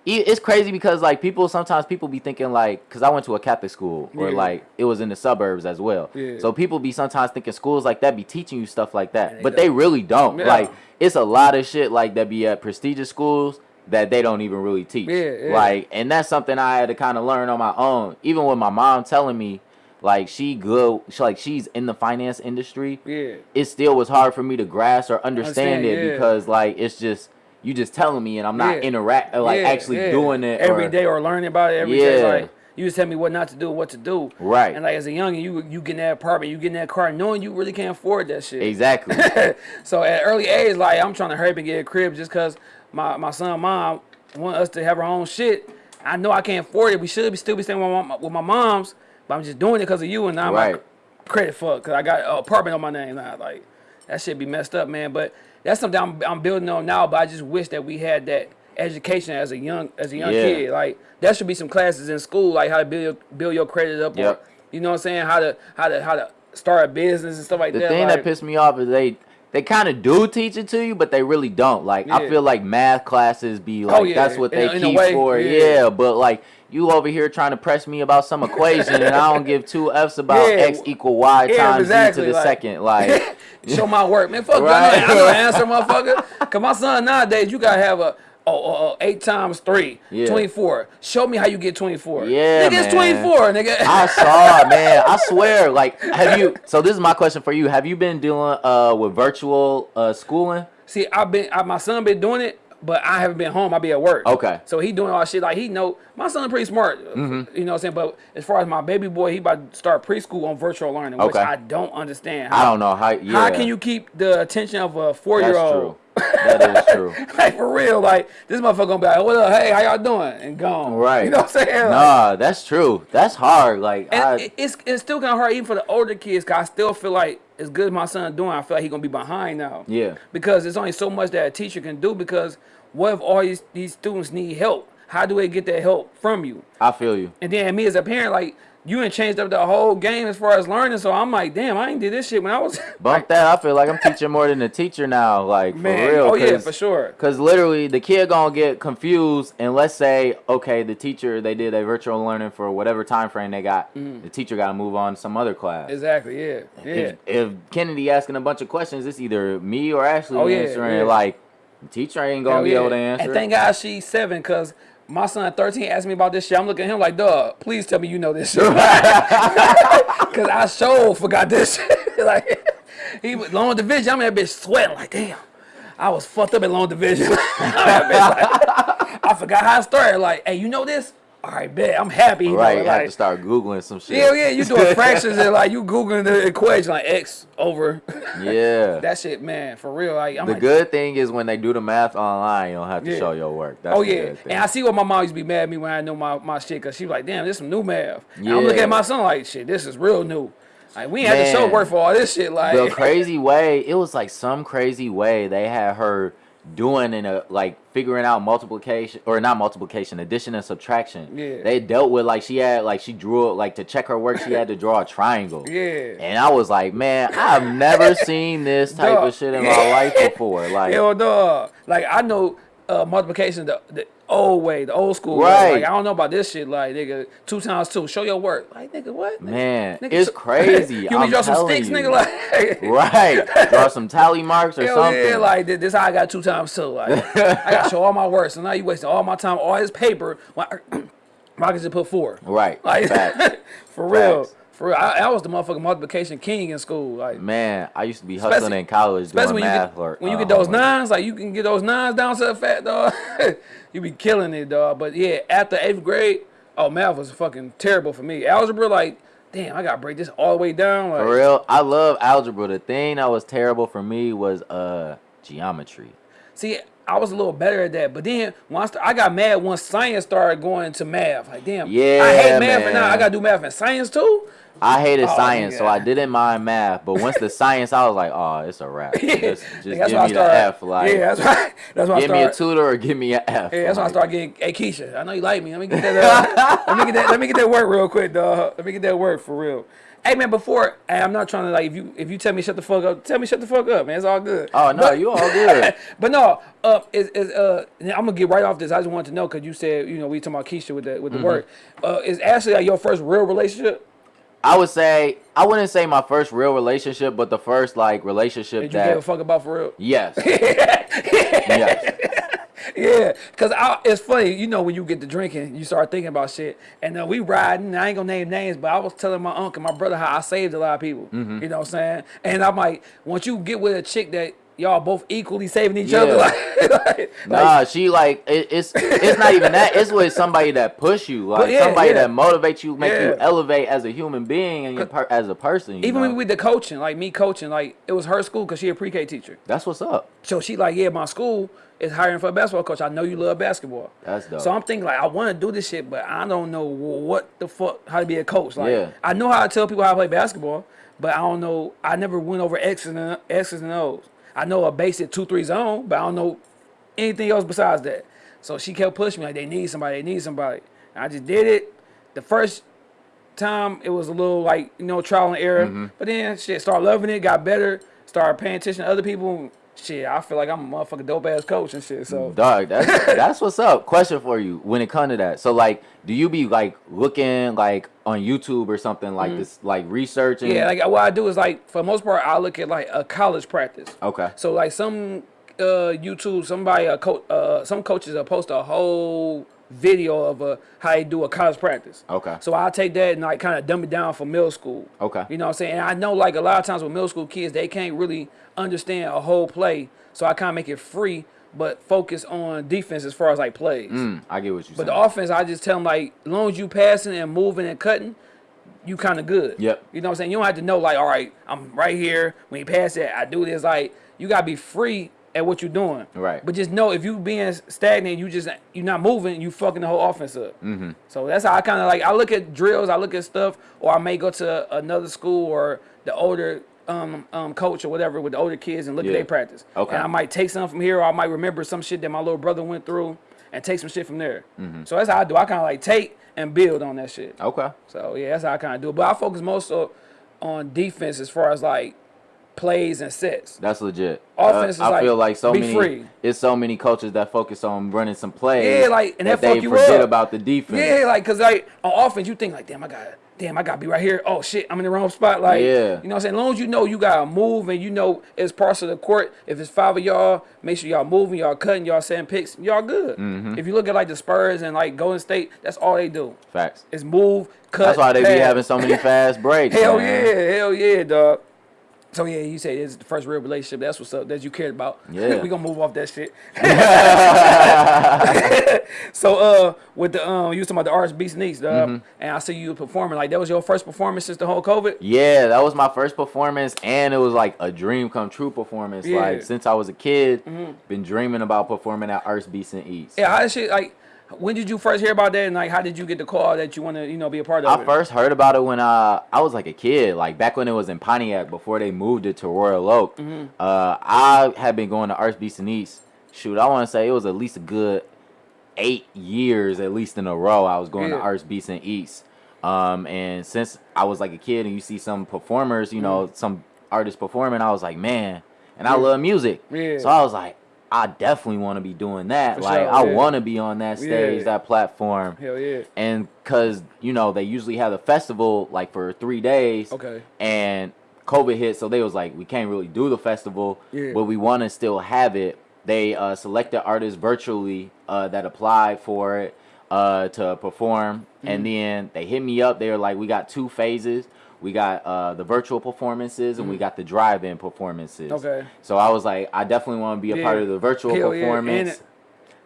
it's crazy because like people sometimes people be thinking like because I went to a Catholic school or Yeah. like it was in the suburbs as well. Yeah. So people be sometimes thinking schools like that be teaching you stuff like that, they but they don't. really don't. Yeah. Like it's a lot of shit like that be at prestigious schools that they don't even really teach. Yeah. Like and that's something I had to kind of learn on my own. Even with my mom telling me like she good, she, like she's in the finance industry Yeah, it still was hard for me to grasp or understand, Understand, it because like it's just you just telling me and I'm not Yeah. interact uh, like yeah, actually yeah. doing it every or- day or learning about it every day. Yeah. Like you just tell me what not to do, what to do. Right. And like as a youngin, you you get in that apartment, you get in that car, knowing you really can't afford that shit. Exactly. so at early age, like I'm trying to hurry up and get a crib just cause my my son and mom want us to have our own shit. I know I can't afford it. We should be still be staying with my, with my mom's, but I'm just doing it because of you and now I'm Right. like credit fuck because I got an apartment on my name now. Like that shit be messed up, man. But that's something I'm, I'm building on now. But I just wish that we had that education as a young as a young Yeah. kid. Like there should be some classes in school, like how to build your, build your credit up. Yep. Or, you know what I'm saying? How to how to how to start a business and stuff like the that. The thing like, that pissed me off is they they kind of do teach it to you, but they really don't. Like I feel like math classes be oh, like yeah, that's what in they in keep way, for. yeah. Yeah. but like you over here trying to press me about some equation and I don't give two f's about Yeah. x equal y Yeah, times exactly, e to the like- second. Like show my work, man. Fuck Right. you. I know, I know the answer, motherfucker. Cause my son nowadays, you gotta have a oh, oh, oh, eight times three, Yeah. 24. Show me how you get 24. Yeah, nigga, it's 24, nigga. I saw it, man. I swear. Like, have you? So this is my question for you. Have you been doing uh with virtual uh schooling? See, I've been, I, my son been doing it, but I haven't been home. I be at work. Okay. So he doing all shit like he know. My son pretty smart. Mm-hmm. You know what I'm saying? But as far as my baby boy, he about to start preschool on virtual learning, which I don't understand. How, I don't know how. Yeah. How can you keep the attention of a four year That's true. That is true. like for real, like this motherfucker gonna be like, "What up? Hey, how y'all doing?" and gone. Right. You know what I'm saying? Like, Nah, that's true. That's hard. Like, and I, it's it's still kind of hard even for the older kids. Cause I still feel like as good as my son doing, I feel like he gonna be behind now. Yeah. Because there's only so much that a teacher can do. Because what if all these these students need help? How do they get that help from you? I feel you. And then me as a parent, like you ain't changed up the whole game as far as learning. So I'm like, damn, I ain't did this shit when I was Bump that. I feel like I'm teaching more than a teacher now. Like, for man. real. oh yeah, for sure. Cause literally the kid gonna get confused and let's say okay the teacher they did a virtual learning for whatever time frame they got the teacher got to move on to some other class. Mm. Exactly. Yeah. Yeah. If, if Kennedy asking a bunch of questions, it's either me or Ashley Oh, answering. yeah. Like the teacher ain't gonna Hell be yeah. able to answer. And thank God she's seven, cause my son 13 asked me about this shit. I'm looking at him like, duh, please tell me you know this shit. Cause I sure forgot this shit. like he was long division, I'm in that bitch sweating like damn. I was fucked up in long division. That bitch, like, I forgot how I started. Like, hey, you know this? All right, bet. I'm happy. You right, know, you have like, to start googling some shit. yeah, yeah, you doing fractions and like you googling the equation like x over yeah. that shit, man. For real, like I'm the like, good thing is when they do the math online, you don't have to Yeah. show your work. That's Oh yeah, and I see what my mom used to be mad at me when I know my, my shit, cause she was like, "Damn, this some new math." And I'm looking at my son like, "Shit, this is real new." Like we ain't had to show work for all this shit. Like, the crazy way it was like some crazy way they had her doing in a like figuring out multiplication or not multiplication addition and subtraction Yeah. they dealt with like she had like she drew it like to check her work she had to draw a triangle yeah, and i was like man i've never seen this type Dog. of shit in my life before like hell dog. Like I know uh, multiplication the, the old way, the old school way. Right. Like I don't know about this shit. Like nigga, two times two, show your work. Like nigga, what? Nigga, man nigga, it's crazy you want me to draw some sticks, you. nigga? Like, right draw some tally marks or Hell something yeah, like this, this how I got two times two. Like I got to show all my work. So now you wasting all my time, all his paper. When I, when I can just put four. right Like Facts. for real. For real, I, I was the motherfucking multiplication king in school. Like, Man, I used to be Especially- hustling in college especially when you get work. when you uh, get those nines, like you can get those nines down to the fat dog. you be killing it, dog. But yeah, after eighth grade, oh math was fucking terrible for me. Algebra, like, damn, I gotta break this all the way down. Like, For real, I love algebra. The thing that was terrible for me was uh geometry. See, I was a little better at that, but then once I got mad once science started going into math. Like, damn, I Yeah, hate math, and now I gotta do math and science too. I hated Oh, science, so. I didn't mind math. But once the science, I was like, oh, it's a wrap. Just, just give I me the started- F. Like, yeah, that's right. That's why I give me a started. tutor or give me an F. Yeah, that's why I started getting. Hey, Keisha, I know you like me. Let me get that. Uh, let me get that. Let me get that work real quick, dog. Let me get that work for real. Hey man, before hey, I'm not trying to like if you if you tell me shut the fuck up, tell me shut the fuck up, man. It's all good. Oh no, But- you all good. but no, uh, is, is uh, I'm gonna get right off this. I just wanted to know because you said you know we talking about Keisha with the with the Mm-hmm. work. Uh, is Ashley like your first real relationship? I would say I wouldn't say my first real relationship, but the first like relationship Did you give a fuck about for real? yes, yes, Yeah, cause I, it's funny, you know, when you get to drinking, you start thinking about shit. And uh, we riding. I ain't gonna name names, but I was telling my uncle, and my brother, how I saved a lot of people. Mm-hmm. You know what I'm saying? And I'm like, once you get with a chick that y'all both equally saving each other, like, like, Nah, she like it, it's it's not even that. It's with somebody that push you, like yeah, somebody yeah. that motivates you, make you elevate as a human being and your per, as a person. Even know? with the coaching, like me coaching, like it was her school because she a pre-K teacher. That's what's up. So she like, yeah, my school is hiring for a basketball coach. I know you love basketball. That's dope. So I'm thinking like, I want to do this shit, but I don't know what the fuck how to be a coach. Like, Yeah. I know how to tell people how to play basketball, but I don't know. I never went over X's and X's and O's. I know a basic two three zone, but I don't know anything else besides that. So she kept pushing me like, they need somebody, they need somebody. And I just did it. The first time it was a little like you know trial and error, Mm-hmm. but then shit started loving it, got better, started paying attention to other people. Shit, I feel like I'm a motherfucking dope ass coach and shit. So Dog, that's that's what's up. Question for you when it comes to that. So like, do you be like looking like on YouTube or something like this, like researching? Yeah, like what I do is like for the most part I look at like a college practice. Okay. So like some uh YouTube, somebody a coach, uh some coaches will post a whole video of a how they do a college practice. Okay. So I take that and like kind of dumb it down for middle school. Okay. You know what I'm saying? And I know like a lot of times with middle school kids, they can't really understand a whole play. So I kind of make it free, but focus on defense as far as like plays. Mm, I get what you say. But saying. the offense, I just tell them like, as long as you passing and moving and cutting, you kind of good. Yep. You know what I'm saying? You don't have to know like, all right, I'm right here. When you pass it, I do this. Like, you gotta be free at what you're doing. Right. But just know if you being stagnant, you just you're not moving, you fucking the whole offense up. Mm-hmm. So that's how I kind of like. I look at drills, I look at stuff, or I may go to another school or the older. Um, um, coach or whatever with the older kids and look Yeah. at their practice. Okay. And I might take something from here, or I might remember some shit that my little brother went through, and take some shit from there. Mm-hmm. So that's how I do. I kind of like take and build on that shit. okay. So yeah, that's how I kind of do it. But I focus most of, on defense as far as like plays and sets. That's legit. Offense is I like, feel like so many. free. It's so many coaches that focus on running some plays. Yeah, like, and that they fuck you forget up. about the defense. Yeah, like cause like on offense you think like damn I got damn I got to be right here. Oh shit, I'm in the wrong spot. Like Yeah. you know what I'm saying. As long as you know you gotta move and you know it's parts of the court. If it's five of y'all, make sure y'all moving, y'all cutting, y'all setting picks, y'all good. Mm-hmm. If you look at like the Spurs and like Golden State, that's all they do. Facts. It's move, cut. That's why they be having so many fast breaks. Hell man. yeah, hell yeah, dog. So yeah, you say it's the first real relationship. That's what's up. That you cared about. Yeah. we gonna move off that shit. so uh, with the um, you was talking about the Arts Beats and Eats, dog, Mm-hmm. and I see you performing. Like that was your first performance since the whole COVID. Yeah, that was my first performance, and it was like a dream come true performance. Yeah. Like since I was a kid, been dreaming about performing at Arts Beats and Eats. Yeah, I shit like? When did you first hear about that, and like how did you get the call that you want to you know be a part of it? I it? first heard about it when uh, I was like a kid, like back when it was in Pontiac before they moved it to Royal Oak. Mm-hmm. Uh, I had been going to and Eats. Shoot, I want to say it was at least a good eight years, at least in a row. I was going to Yeah. Arts Beats and Eats. Um, and since I was like a kid, and you see some performers, you know, some artists performing, I was like, man, and I Mm-hmm. Love music. Yeah. So I was like, I definitely want to be doing that. For like, sure, I yeah. want to be on that stage, Yeah. that platform Hell yeah. and because you know they usually have the festival like for three days Okay. and covid hit so they was like we can't really do the festival Yeah. but we want to still have it they uh, selected artists virtually uh, that applied for it uh, to perform Mm-hmm. and then they hit me up they were like we got two phases we got uh, the virtual performances, and we got the drive-in performances. Okay. So I was like, I definitely want to be a Yeah. part of the virtual Hell yeah, performance,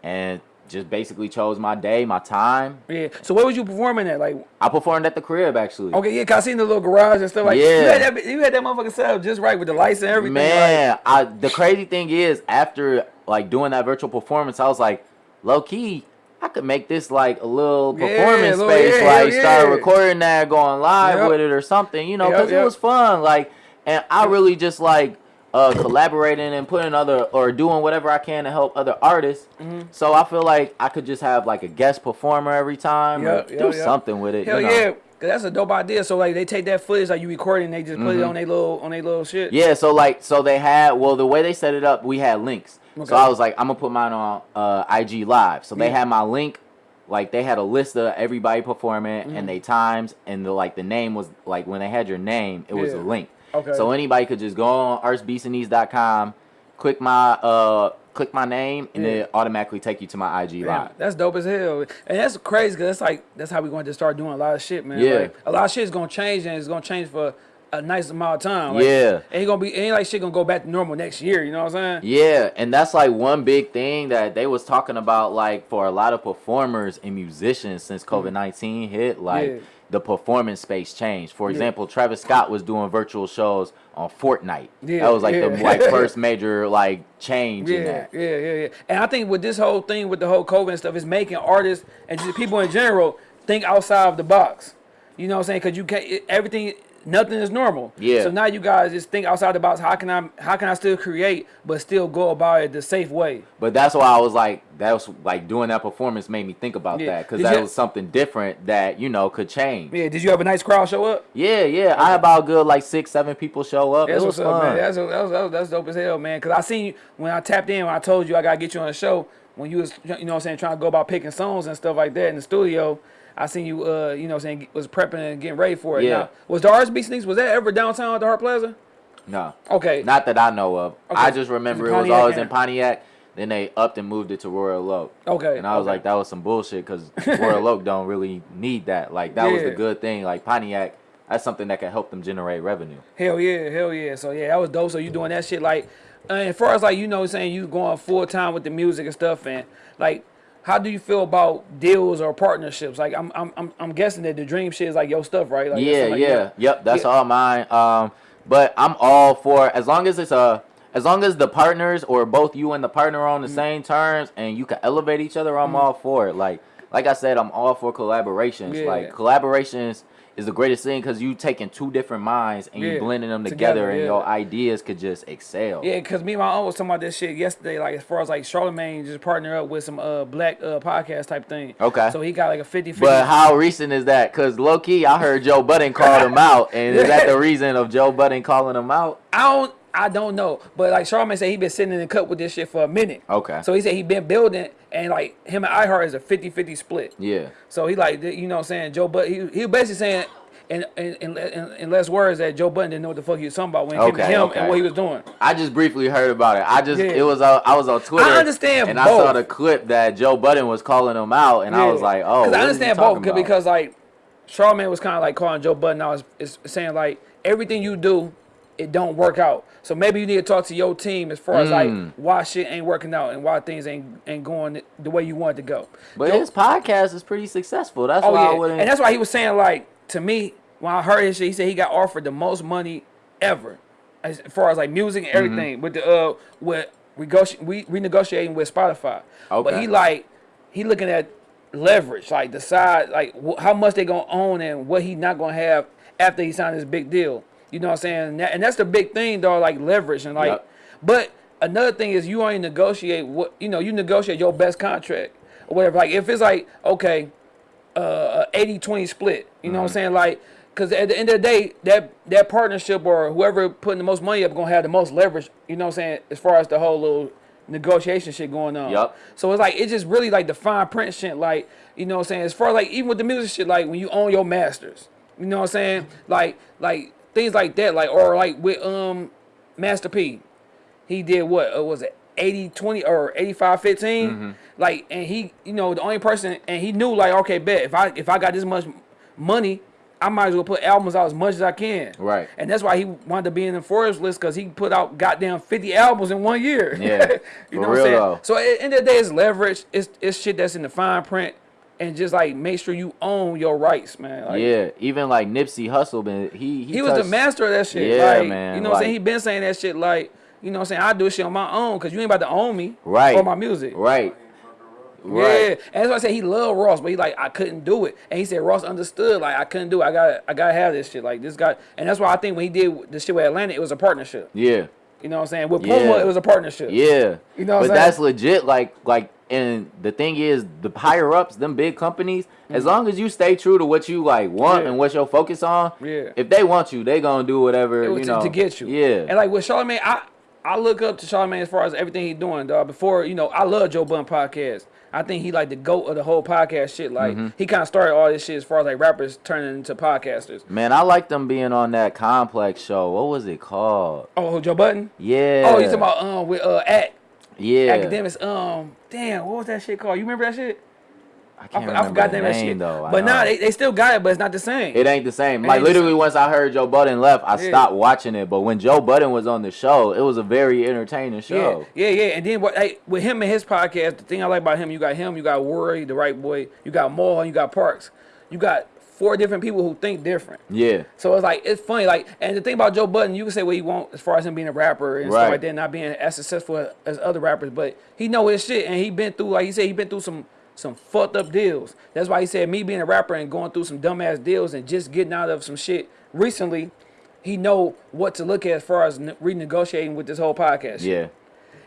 and and, just basically chose my day, my time. Yeah. So where was you performing at? Like, I performed at the crib actually. okay, yeah, cause I seen the little garage and stuff like. Yeah. You had that, you had that motherfucker set up just right with the lights and everything. Man, I the crazy thing is after like doing that virtual performance, I was like, low key, I could make this like a little Yeah, performance little- space, yeah, like hell start yeah. recording that, going live Yep. with it or something, you know, because yep. it was fun. Like, and I really just like uh collaborating and putting other or doing whatever I can to help other artists. Mm-hmm. So I feel like I could just have like a guest performer every time, Yep, yep, do yep. something with it. Hell you know? yeah. Cause that's a dope idea. So like they take that footage like you recording, they just put it on their little on their little shit. Mm-hmm. Yeah, so like so they had well the way they set it up, we had links. Okay. So I was like, I'm gonna put mine on uh, IG Live. So they Yeah. had my link, like they had a list of everybody performing Mm-hmm. and they times and the like the name was like when they had your name, it was Yeah. a link. Okay. So anybody could just go on artsbeatsandeats.com, click my uh click my name and Yeah. it automatically take you to my IG Damn, Live. that's dope as hell, and that's crazy because that's like that's how we going to start doing a lot of shit, man. Yeah. Like, a lot of shit is gonna change and it's gonna change for a nice amount of time. Like, Yeah. ain't gonna be ain't like shit gonna go back to normal next year. You know what I'm saying? Yeah, and that's like one big thing that they was talking about like for a lot of performers and musicians since mm-hmm. COVID-19 hit like. Yeah. the performance space changed. For Yeah. example, Travis Scott was doing virtual shows on Fortnite. Yeah, that was like the like first major like change in that. yeah, yeah, yeah. And I think with this whole thing with the whole COVID and stuff, it's making artists and just people in general think outside of the box. You know what I'm saying? Because you can't everything. Nothing is normal. Yeah. So now you guys just think outside the box. How can I? How can I still create, but still go about it the safe way? But that's why I was like that was like doing that performance made me think about Yeah. that cuz that was something different that, you know, could change. Yeah. Did you have a nice crowd show up? Yeah, yeah. I had about good like 6 7 people show up. That's it was what's up, fun. man. That's, that's, that's, that's dope as hell, man. Cause I seen you when I tapped in when I told you I gotta get you on the show when you was you know what I'm saying trying to go about picking songs and stuff like that in the studio. I seen you uh you know what I'm saying was prepping and getting ready for it. Yeah. Now, was the Arts Beats and Eats was that ever downtown at the Hart Plaza? no. Okay. Not that I know of. Okay. I just remember it was always in Pontiac. Then they upped and moved it to Royal Oak. Okay, And I was okay. like, that was some bullshit because Royal Oak don't really need that. Like that was the good thing. Like Pontiac, that's something that can help them generate revenue. Hell yeah, hell yeah. So yeah, that was dope. So you doing that shit like, uh, as far as like you know, saying you going full time with the music and stuff, and like, how do you feel about deals or partnerships? Like, I'm I'm I'm, I'm guessing that the dream shit is like your stuff, right? Like, yeah, something yeah, like- yep. That's Yeah. all mine. Um, but I'm all for as long as it's a as long as the partners or both you and the partner are on the mm. same terms and you can elevate each other, I'm mm. all for it. Like like I said, I'm all for collaborations. Yeah. Like collaborations is the greatest thing because you taking two different minds and Yeah, you blending them together, together, and yeah. your ideas could just excel. Yeah, cause me and my uncle was talking about this shit yesterday. Like as far as like Charlamagne just partner up with some uh black uh podcast type thing. Okay. So he got like a 50 50. But how recent is that? Cause low key, I heard Joe Budden called him out, and is that the reason of Joe Budden calling him out? I don't I don't know. But like Charlamagne said he been sitting in the cup with this shit for a minute. Okay. So he said he been building and like him and iHeart is a 50-50 split. Yeah. So he like you know what I'm saying Joe but he, he was basically saying in, in, in, in, less words that Joe Budden didn't know what the fuck he was talking about when it came to him okay. and what he was doing. I just briefly heard about it. I just Yeah. it was uh, I was on Twitter. I understand and I saw the clip that Joe Budden was calling him out, and I was like, oh, because I understand both because like Charlamagne was kind of like calling Joe Budden out, is saying like everything you do, it don't work out. So maybe you need to talk to your team as far as Mm. like why shit ain't working out and why things ain't ain't going the way you want it to go. but Joe- his podcast is pretty successful. That's Oh why I yeah, wouldn't. and that's why he was saying like to me when I heard his shit, he said he got offered the most money ever, as far as like music and Mm-hmm. everything with the uh with we renegotiating with Spotify. Okay. But he like he looking at leverage, like the side, like how much they gonna own and what he not gonna have after he signed this big deal. You know what I'm saying? And, that, and that's the big thing, though, like leverage and like. Yep. But another thing is you only negotiate what you know. You negotiate your best contract or whatever. Like if it's like okay, uh, a 80-20 split. You know what I'm saying? Like, because at the end of the day, that that partnership or whoever putting the most money up gonna have the most leverage. You know what I'm saying? As far as the whole little negotiation shit going on. Yup. So it's like it's just really like the fine print shit. Like you know what I'm saying? As far as like even with the music shit, like when you own your masters. You know what I'm saying? Like like things like that. Like or like with um Master P, he did what? Uh, was it? 80 20 or 85 15 Mm-hmm. like and he you know the only person and he knew like okay bet if i if i got this much money I might as well put albums out as much as I can. Right. And that's why he wanted to be in the Forbes list because he put out goddamn 50 albums in one year. Yeah, you for know what I'm saying? though. So at the end of the day, it's leverage. It's, it's shit that's in the fine print. And just like make sure you own your rights, man. Like, yeah, even like Nipsey Hussle, man, he he, He was the master of that shit. Yeah, like, man, You know what I'm saying? He been saying that shit like, you know what I'm saying? I do shit on my own because you ain't about to own me Right. for my music. Right. Yeah, Right. and that's why I said he loved Ross, but he like I couldn't do it, and he said Ross understood like I couldn't do it. I got I gotta have this shit like this guy, and that's why I think when he did the shit with Atlantic, it was a partnership. Yeah. You know what I'm saying? With Yeah. Puma, it was a partnership. Yeah. You know what but that's legit. Like, like, and the thing is, the higher ups, them big companies, as long as you stay true to what you like want Mm-hmm. Yeah. and what your focus on, Yeah. if they want you, they gonna do whatever you to, know to get you. Yeah. And like with Charlamagne, I I look up to Charlamagne as far as everything he's doing, dog. Before you know, I love Joe Budden podcast. I think he like the goat of the whole podcast shit. Like Mm-hmm. he kind of started all this shit as far as like rappers turning into podcasters. Man, I like them being on that complex show. What was it called? Oh, Joe Budden. Yeah. Oh, you talking about um with uh at yeah. Akademiks? Um, damn, what was that shit called? You remember that shit? I I, can't I remember forgot the name that shit. though. I but nah, they, they still got it, but it's not the same. It ain't the same. It Like literally, same. once I heard Joe Budden left, I Yeah. stopped watching it. But when Joe Budden was on the show, it was a very entertaining Yeah, show. yeah, yeah. And then what? With him and his podcast, the thing I like about him, you got him, you got Rory, the right boy, you got Mal, and you got Parks. You got four different people who think different. Yeah. So it's like it's funny. Like, and the thing about Joe Budden, you can say what you want as far as him being a rapper and Right. stuff like that, not being as successful as other rappers, but he know his shit, and he been through, like he said, he been through some some fucked up deals. That's why he said me being a rapper and going through some dumbass deals and just getting out of some shit recently. He know what to look at as far as renegotiating with this whole podcast. shit. Yeah.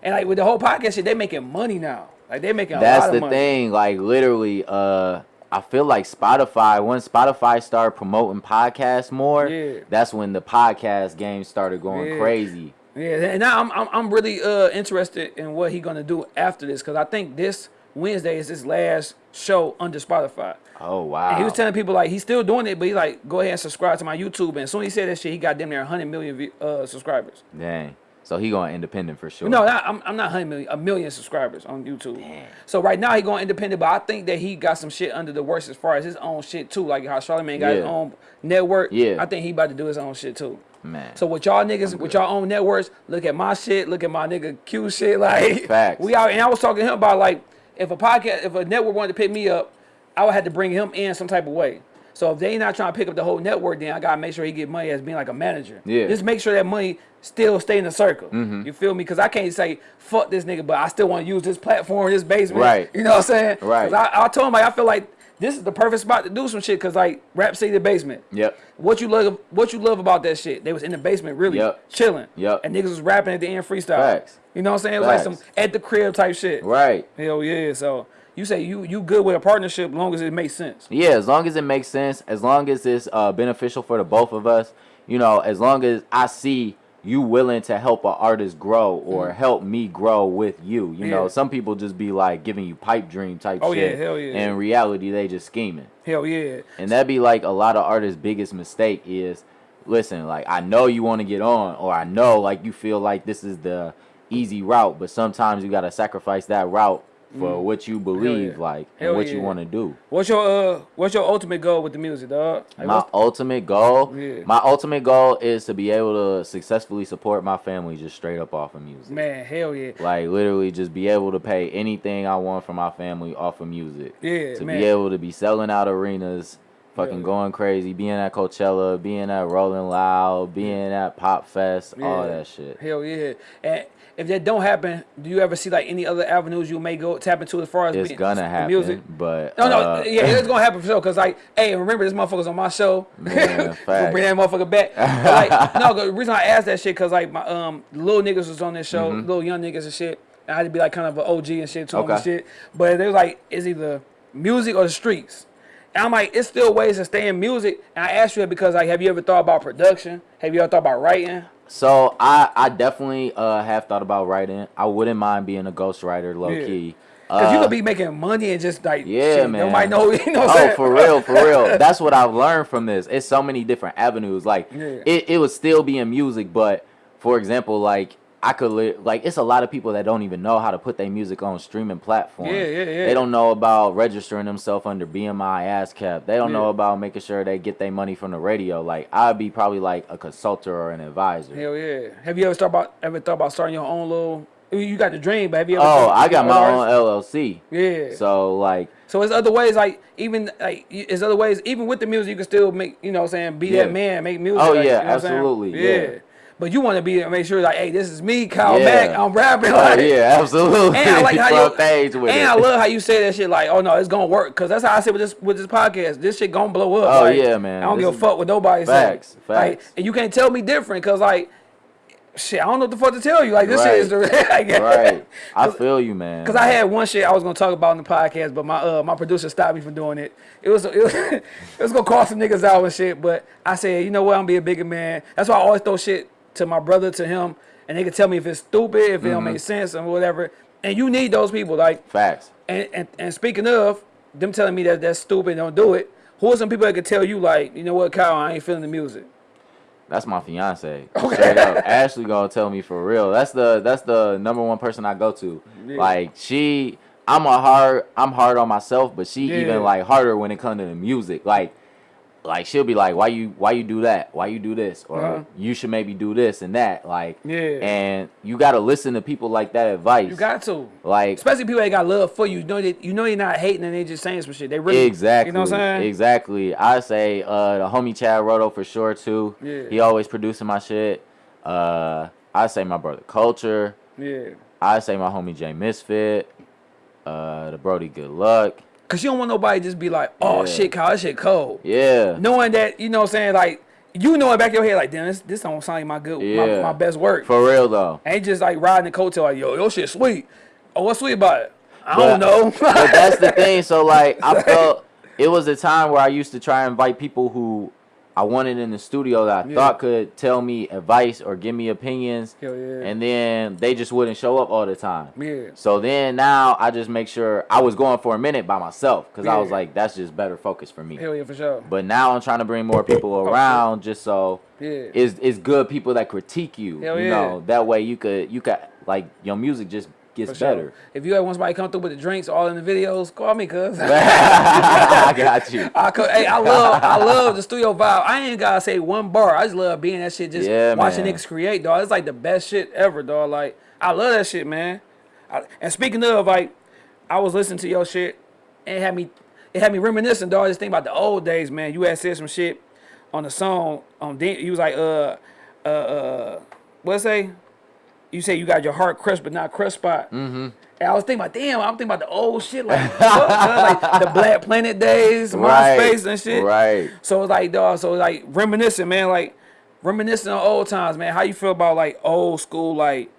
And like with the whole podcast shit, they making money now. Like they making a That's lot of the money. thing. Like literally, uh, I feel like Spotify. When Spotify started promoting podcasts more, Yeah. that's when the podcast game started going Yeah. crazy. Yeah, and now I'm I'm, I'm really uh interested in what he gonna do after this because I think this Wednesday is his last show under Spotify. Oh wow. And he was telling people like he's still doing it, but he's like, go ahead and subscribe to my YouTube. And as soon as he said that shit, he got damn near 100 million uh, subscribers. Dang. So he going independent for sure. No, not, I'm, I'm not 100 million, a million subscribers on YouTube. So right now he going independent, but I think that he got some shit under the works as far as his own shit too. Like how Charlamagne got his own network. Yeah. I think he about to do his own shit too. man. So with y'all niggas, with y'all own networks, look at my shit, look at my nigga Q shit. Like Facts. we out and I was talking to him about like if a podcast if a network wanted to pick me up, I would have to bring him in some type of way. So if they not trying to pick up the whole network, then I gotta make sure he get money as being like a manager. Yeah. Just make sure that money still stay in the circle. Mm-hmm. You feel me? Because I can't say fuck this nigga, but I still want to use this platform, this basement. Right. You know what I'm saying? Right. I, I told him like I feel like this is the perfect spot to do some shit. Cause like Rap City the basement. Yep. What you love, what you love about that shit? They was in the basement, really Yep. chilling. Yep. And niggas was rapping at the end freestyle. Facts. You know what I'm saying? It was like Facts. some at the crib type shit. Right. Hell yeah. So you say you you good with a partnership, as long as it makes sense. Yeah, as long as it makes sense, as long as it's uh, beneficial for the both of us, you know, as long as I see you willing to help an artist grow or help me grow with you. You know, Mm. Some people just be like giving you pipe dream type Oh, yeah, shit. hell yeah. And in reality, they just scheming. Hell yeah. And that'd be like a lot of artists' biggest mistake is, listen, like I know you want to get on, or I know like you feel like this is the easy route, but sometimes you gotta sacrifice that route for what you believe, yeah. like, Hell and what you want to do. What's your uh what's your ultimate goal with the music, dog? Like, my ultimate goal, Yeah. my ultimate goal is to be able to successfully support my family just straight up off of music. man, hell yeah. Like literally, just be able to pay anything I want for my family off of music. Yeah, to man. be able to be selling out arenas, fucking Yeah. going crazy, being at Coachella, being at Rolling Loud, being at Pop Fest, all that shit. Hell yeah. And if that don't happen, do you ever see like any other avenues you may go tap into as far as It's being- gonna the happen, music? but No, no, uh, yeah, it's gonna happen for sure. Cause like, hey, remember this motherfucker's on my show. Man, we'll bring that motherfucker back. Like, no, the reason I asked that shit, cause like my um little niggas was on this show, little young niggas and shit. And I had to be like kind of an OG and shit to 'em and shit. But they was like, it's either music or the streets. And I'm like, it's still ways to stay in music. And I asked you that because like, have you ever thought about production? Have you ever thought about writing? So I I definitely uh have thought about writing. I wouldn't mind being a ghostwriter, low Yeah. key. Cause you Uh, could be making money and just like, Yeah, shit, man. Nobody know, you know oh, for real, for real. That's what I've learned from this. It's so many different avenues. Like Yeah. it, it would still be in music, but for example, like I could li- like it's a lot of people that don't even know how to put their music on streaming platforms. Yeah, yeah, yeah. They don't know about registering themselves under BMI ASCAP. They don't know about making sure they get their money from the radio. Like I'd be probably like a consultant or an advisor. Hell yeah. Have you ever thought about ever thought about starting your own little? You got the dream, but have you ever? Oh, I got my own? LLC. Yeah. So, like so there's other ways, like even like there's other ways, even with the music, you can still make, you know, what I'm saying, be Yeah. that man, make music. Oh, like, yeah, you know what I'm saying? absolutely, Yeah. yeah. But you want to be there and make sure like, hey, this is me, Kyle Yeah. Mack. I'm rapping. Oh Like, yeah, absolutely. And I like how you page with and it. I love how you say that shit. Like, oh no, it's gonna work. Cause that's how I say with this with this podcast. This shit gonna blow up. Oh, like, yeah, man. I don't This give a fuck with nobody Facts, says. Like, facts. and you can't tell me different. Cause like, shit, I don't know what the fuck to tell you. Like, this shit is the like, right. I feel you, man. Cause I had one shit I was gonna talk about in the podcast, but my uh my producer stopped me from doing it. It was it was, it was gonna cost some niggas out and shit. But I said, you know what, I'm gonna be a bigger man. That's why I always throw shit to my brother, to him, and they can tell me if it's stupid, if it don't Mm-hmm. make sense, and whatever. And you need those people, like. facts. And, and and speaking of them telling me that that's stupid, don't do it. Who are some people that could tell you like, you know what, Kyle, I ain't feeling the music. That's my fiance. Straight up. Ashley gonna tell me for real. That's the that's the number one person I go to. Like she I'm a hard I'm hard on myself, but she Yeah. even like harder when it comes to the music. Like like she'll be like, Why you why you do that? Why you do this? Or Uh-huh. you should maybe do this and that. Like Yeah. and you gotta listen to people like that advice. You got to. like Especially people that got love for you. You know that you know you're not hating and they just saying some shit. They really Exactly. You know what I'm saying? Exactly. I say uh the homie Chad Roto for sure too. Yeah. He always producing my shit. Uh I say my brother Culture. Yeah. I say my homie Jay Misfit. Uh the Brody Good Luck. Cause you don't want nobody just be like, oh Yeah. shit, Kyle, that shit cold. Yeah. Knowing that, you know what I'm saying, like you know in the back of your head, like, damn, this, this don't sound like my good Yeah. my, my best work. For real though. Ain't just like riding the coattail like, yo, your shit sweet. Oh, what's sweet about it? I But- don't know. but that's the thing. So like I felt it was a time where I used to try and invite people who I wanted in the studio that I Yeah. thought could tell me advice or give me opinions. Hell yeah. And then they just wouldn't show up all the time. Yeah. So then now I just make sure I was going for a minute by myself because I was like, that's just better focus for me. Hell yeah, for sure. But now I'm trying to bring more people around just so Yeah. it's it's good people that critique you. Hell you yeah. know, that way you could you could like your music just gets sure. better. If you ever want somebody come through with the drinks all in the videos, call me, cuz. I got you. I hey, I love, I love the studio vibe. I ain't gotta say one bar. I just love being that shit. Just Yeah, watching man. niggas create, dog. It's like the best shit ever, dog. Like I love that shit, man. I, and speaking of, like, I was listening to your shit, and it had me, it had me reminiscing, dog. Just think about the old days, man. You had said some shit on the song. On um, you was like, uh, uh, uh, what it say? You say you got your heart crushed, but not crushed spot. Mm-hmm. And I was thinking about, damn, I'm thinking about the old shit, like, like the Black Planet days, Right. MySpace and shit. Right. So it's like, dog, so like reminiscing, man, like reminiscing on old times, man. How you feel about like old school like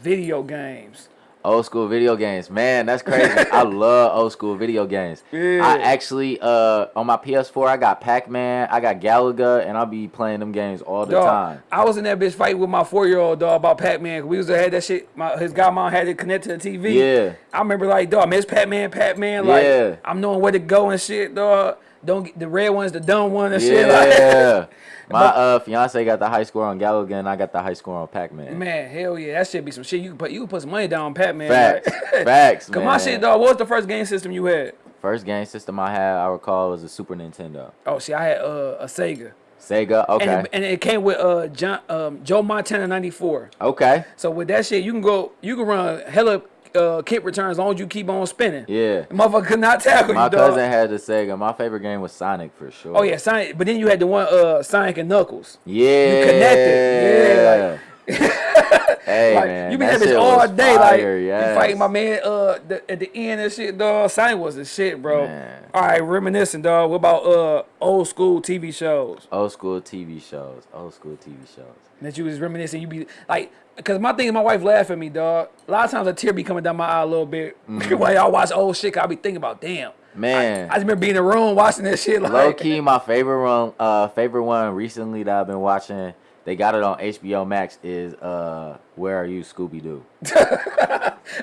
video games? Old school video games, man, that's crazy. I love old school video games. Yeah. I actually, uh, on my PS4, I got Pac Man, I got Galaga, and I'll be playing them games all the Dog, time. I was in that bitch fight with my four year old dog about Pac Man. We was had that shit. My his godmom had it connected to the TV. Yeah. I remember like dog, man, it's Pac Man, Pac Man. Like Yeah. I'm knowing where to go and shit, dog. Don't get the red one's the dumb one and shit. Like, Yeah. My uh, fiance got the high score on Galaga, and I got the high score on Pac Man. man, hell yeah, that shit be some shit. You can put you can put some money down on Pac Man. Facts. Facts, Cause man. my shit, dog. What was the first game system you had? First game system I had, I recall, was a Super Nintendo. Oh, see, I had uh, a Sega. Sega, okay. And, it, and it came with uh John, um, Joe Montana '94. okay. So with that shit, you can go, you can run hella uh, kick returns as long as you keep on spinning. Yeah. The motherfucker could not tackle My you, dog. cousin had the Sega. My favorite game was Sonic for sure. Oh yeah, Sonic. But then you had the one uh Sonic and Knuckles. Yeah. You connected. Yeah, hey like man, you be that that bitch all day, fire, like yes. you fighting my man uh the, at the end and shit, dog. Sonic was the shit, bro. Man. All right, reminiscing, dog. What about uh old school TV shows Old school TV shows. Old school TV shows. that you was reminiscing? You be like, cause my thing is my wife laugh at me, dog. A lot of times a tear be coming down my eye a little bit while y'all watch old shit. I be thinking about, damn. Man. I just remember being in the room watching that shit. Like, Low key, my favorite one, uh, favorite one recently that I've been watching. They got it on HBO Max. Is uh, Where Are You, Scooby Doo?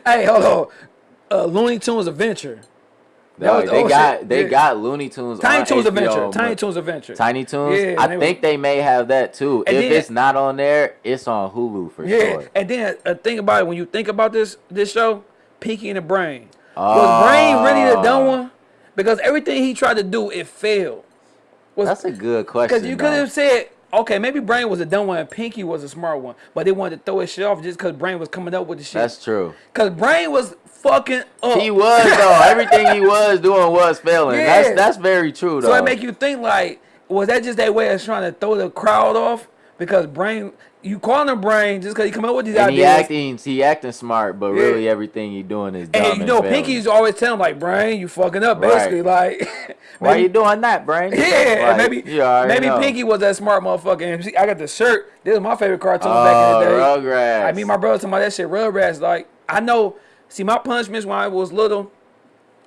Hey, hold on. Uh, Looney Tunes Adventure. That was Dog, they old got shit. they Yeah. got Looney Tunes. Tiny on Toons HBO, Adventure. Tiny Toons Adventure. Tiny Toons. Yeah, I they think were- they may have that too. And if then- it's not on there, it's on Hulu for Yeah, sure. and then uh, think about it when you think about this this show, Pinky and the Brain. Was Brain really the dumb Oh. one? Because everything he tried to do, it failed. Was That's a good question. because you could have said, okay, maybe Brain was a dumb one and Pinky was a smart one, but they wanted to throw his shit off just because Brain was coming up with the shit. That's true. Because Brain was fucking up. He was though. Everything he was doing was failing. Yeah. That's that's very true though. So it make you think like, was that just that way of trying to throw the crowd off? Because Brain, you calling him Brain just because he come up with these and he acting he acting smart, but Yeah. really everything he doing is dumb and you know. Pinky's always telling him like, Brain, you fucking up, Right. basically. Like, Why maybe- you doing that, Brain? Yeah, Like, maybe maybe know. Pinky was that smart motherfucker. And see, I got the shirt. This is my favorite cartoon back Oh, in the day. Rugrats. I mean, my brother talking about that shit. Rugrats. Like, I know. See, my punishments when I was little,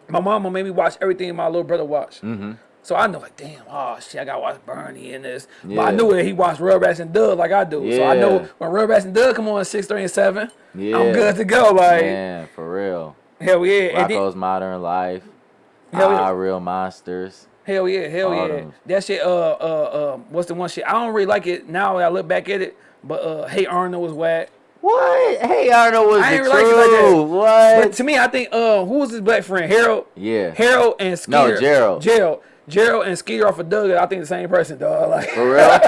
my mama made me watch everything my little brother watched. Mm-hmm. So I know, like, damn, oh shit, I gotta watch Bernie and this. But I knew that he watched Rugrats and Doug like I do. So I know Yeah. when Rugrats and Doug come on six, three, and seven, Yeah. I'm good to go. Like, Man, for real. hell yeah, and then, Rocko's Modern Life. Hell yeah. Ah, Real Monsters. hell yeah, hell All yeah. That shit. Uh, uh, uh, what's the one shit? I don't really like it now. That I look back at it, but uh, Hey Arnold was whack. What? Hey Arnold was I the like What? But to me, I think uh, who was his black friend? Harold. yeah. Harold and Skeeter. Gerald. Gerald. Gerald and Skeeter off of Doug. I think the same person, dog. Like, For real?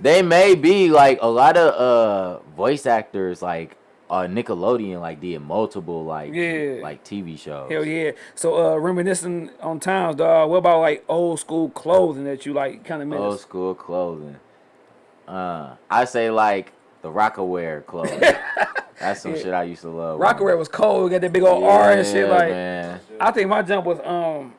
they may be like a lot of uh voice actors like uh Nickelodeon like did multiple like Yeah. like TV shows. hell yeah. So uh, reminiscing on times, dog. What about like old school clothing that you like kind of Old school clothing. Uh I say like the Rocawear clothing. That's some shit I used to love. Rocawear was cold. Got that big old R and shit. Like, man. I think my jump was um,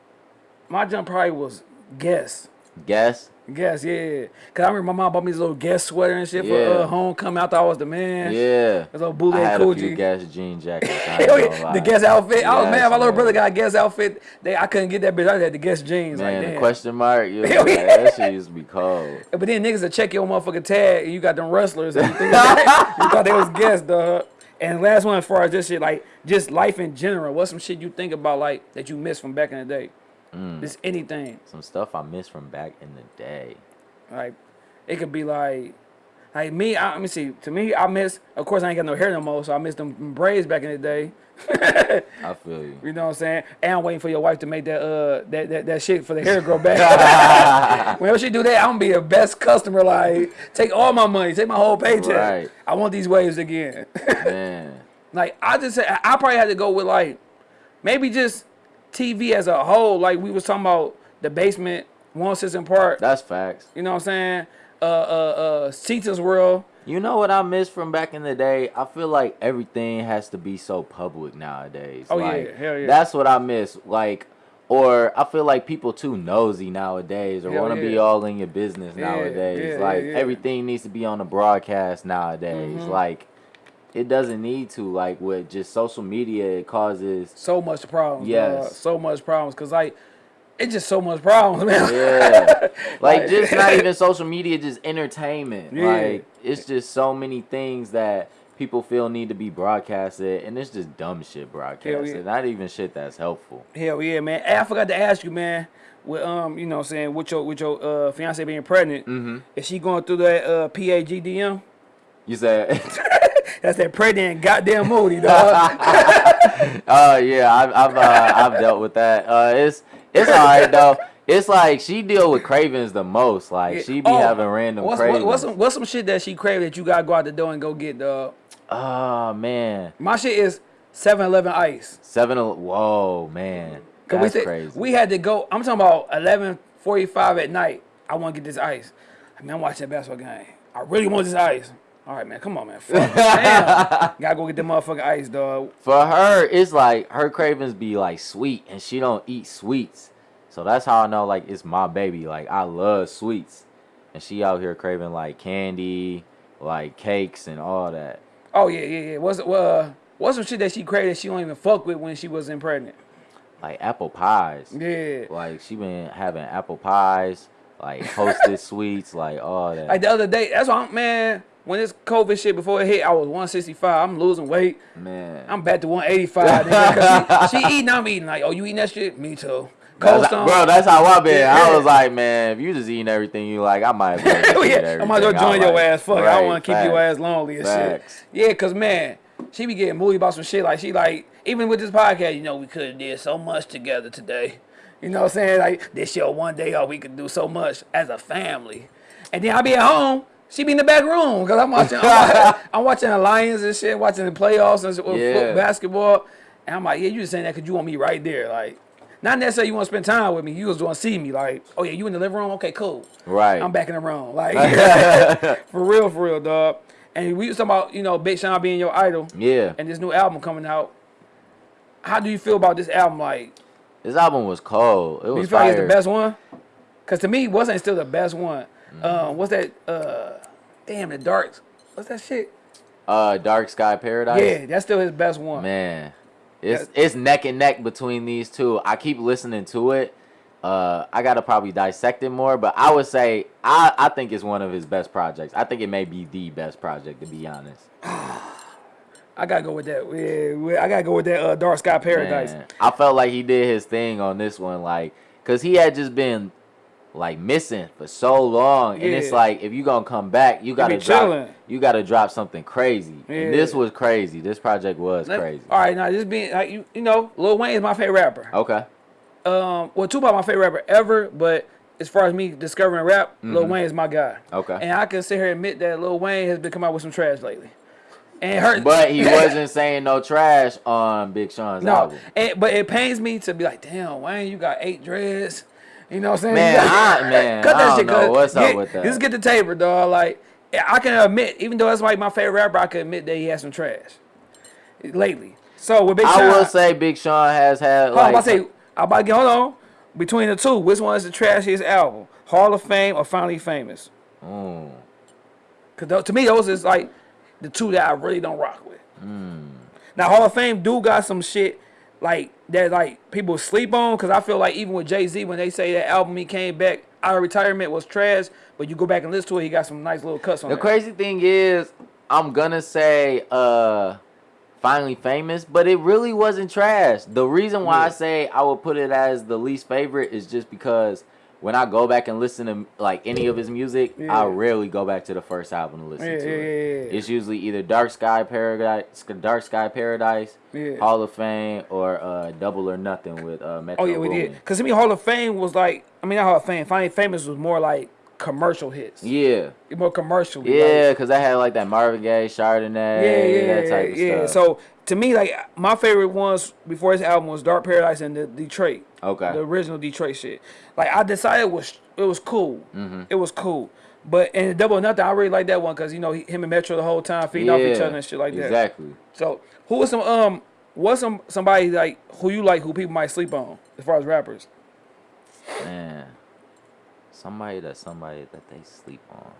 my jump probably was Guess. Guess? Guess, yeah. Cause I remember my mom bought me this little Guess sweater and shit for Yeah. uh, homecoming. I thought I was the man. Yeah. This little I bootleg had a few. Guess jean jackets. I ain't Hell gonna yeah, the Guess outfit. I was Yes, mad. My little brother got a Guess outfit. They, I couldn't get that bitch. I had the Guess jeans. Man, like, the question mark, Hell like, yeah. that shit used to be cold. But then niggas will check your motherfucking tag and you got them wrestlers and you, think you thought they was Guess, dog. And last one as far as this shit, like just life in general. What's some shit you think about like that you missed from back in the day? Mm. Just anything. Some stuff I missed from back in the day. Like it could be like like me, I, let me see. To me, I miss of course I ain't got no hair no more, so I miss them braids back in the day. I feel you. You know what I'm saying? And I'm waiting for your wife to make that uh that that, that shit for the hair grow back. Whenever she do that, I'm gonna be the best customer. Like, take all my money, take my whole paycheck. Right. I want these waves again. Man. like, I just I I probably had to go with like maybe just TV as a whole. Like we was talking about the basement, one system part. That's facts. You know what I'm saying? Uh, uh, uh, Cetus World. You know what I miss from back in the day? I feel like everything has to be so public nowadays. Oh, yeah. Hell yeah. That's what I miss. Like, or I feel like people too nosy nowadays, or want to be all in your business Yeah, nowadays. yeah, like yeah, yeah. everything needs to be on the broadcast nowadays. Mhm. Like, it doesn't need to. Like with just social media, it causes. So much problems. Yes. dog. So much problems. Cause like, it's just so much problems, man. Yeah, like Like- just not even social media, just entertainment. Yeah. Like it's just so many things that people feel need to be broadcasted, and it's just dumb shit broadcasted. yeah. Not even shit that's helpful. Hell yeah, man. Hey, I forgot to ask you, man. With um, you know, what I'm saying with your with your uh fiance being pregnant, Mm-hmm. is she going through that uh PAGDM? You said, That's that pregnant goddamn moody, dog. oh yeah, I've I've uh, I've dealt with that. Uh, it's it's alright though. It's like she deal with cravings the most. Like she be Oh, having random what's, cravings. what, what's some what's some shit that she crave that you gotta go out the door and go get, dog? oh man, My shit is 7-Eleven ice. seven. Whoa man, that's we, said- crazy. we had to go. I'm talking about 11:45 at night. I want to get this ice. I mean, I'm watching that basketball game. I really want this ice. All right, man. Come on, man. Fuck. Damn. Gotta go get the motherfucking ice, dog. For her, it's like her cravings be like sweet, and she don't eat sweets. So that's how I know like it's my baby. Like I love sweets, and she out here craving like candy, like cakes and all that. Oh yeah, yeah, yeah. What's uh, what's some shit that she craved that she don't even fuck with when she wasn't pregnant? Like apple pies. Yeah. Like she been having apple pies, like hostess sweets, like all that. Like the other day, that's why I'm, man. When this COVID shit before it hit, I was 165. I'm losing weight. Man. I'm back to 185. she, she eating, I'm eating. Like, oh, you eating that shit? Me too. Cold That's, Stone. bro, that's how I been. I was like, man, if you just eating everything you like, I might as well yeah, I might as well join your like. ass. Fuck, it. I don't want to keep your ass lonely and Facts. shit. Yeah, cause man, she be getting moody about some shit. Like she like even with this podcast, you know, we could have did so much together today. You know what I'm saying? Like this show one day, oh, we could do so much as a family. And then I be at home. She be in the back room because I'm watching. I'm, watching I'm watching the Lions and shit, watching the playoffs and Yeah. foot- basketball. And I'm like, yeah, you just saying that because you want me right there, like. Not necessarily you want to spend time with me. You just want to see me. Like, oh yeah, you in the living room? Okay, cool. Right. I'm back in the room. Like, for real, for real, dog. And we was talking about, you know, Big Sean being your idol Yeah. and this new album coming out. How do you feel about this album? Like, This album was cold. It was you feel like it's the best one? Because to me, it wasn't still the best one. Um, what's that? Uh, damn, the dark. What's that shit? Uh, Dark Sky Paradise. Yeah, that's still his best one. Man, it's it's neck and neck between these two. I keep listening to it. Uh, I gotta probably dissect it more, but I would say I, I think it's one of his best projects. I think it may be the best project to be honest. I gotta go with that. Yeah, I gotta go with that. Uh, Dark Sky Paradise. Man, I felt like he did his thing on this one, like, cause he had just been like missing for so long, and it's like if you gonna come back, you gotta drop, chilling. you gotta drop something crazy. And this was crazy. This project was Let- crazy. All right, now this being like you, you know, Lil Wayne is my favorite rapper. Okay. um, well, Tupac my favorite rapper ever, but as far as me discovering rap, Lil Wayne is my guy. Mm-hmm. Okay. And I can sit here and admit that Lil Wayne has been coming out with some trash lately. And it hurts. But he wasn't saying no trash on Big Sean's no, album. and, but it pains me to be like, damn, Wayne, you got eight dreads. You know what I'm saying? Man, I- man, cut I that don't shit. know what's up get- with that. Just get the taper, dog. Like, I can admit, even though that's like my favorite rapper, I can admit that he has some trash lately. So with Big Sean, I will say Big Sean has had Hold on, I'm about to say, I'm about to get, hold on. Between the two, which one is the trashiest album? Hall of Fame or Finally Famous? Mm. Because to me, those is like the two that I really don't rock with. Hmm. Now, Hall of Fame do got some shit like that, like people sleep on. Because I feel like even with Jay Z, when they say that album he came back out of retirement was trash, but you go back and listen to it, he got some nice little cuts on The it. crazy thing is, I'm gonna say uh finally famous, but it really wasn't trash. The reason why I say I would put it as the least favorite is just because when I go back and listen to like any of his music, Yeah. I rarely go back to the first album to listen Yeah, to it. yeah. It's usually either Dark Sky Paradise, Dark Sky Paradise. Hall of Fame, or uh, Double or Nothing with uh, Metro Oh yeah, we did. Because to me, Hall of Fame was like, I mean, not Hall of Fame. Finally Famous was more like commercial hits. Yeah, More commercial. yeah, because I had like that Marvin Gaye, Chardonnay, yeah, yeah, that type of yeah. stuff. So to me, like my favorite ones before his album was Dark Paradise and the Detroit, okay, the original Detroit shit. Like I decided it was it was cool. Mm-hmm. It was cool. But and Double Nothing, I really like that one because you know he, him and Metro the whole time feeding off each other and shit like that. Exactly. So who was some um what's some somebody like who you like who people might sleep on as far as rappers? Man, somebody that somebody that they sleep on.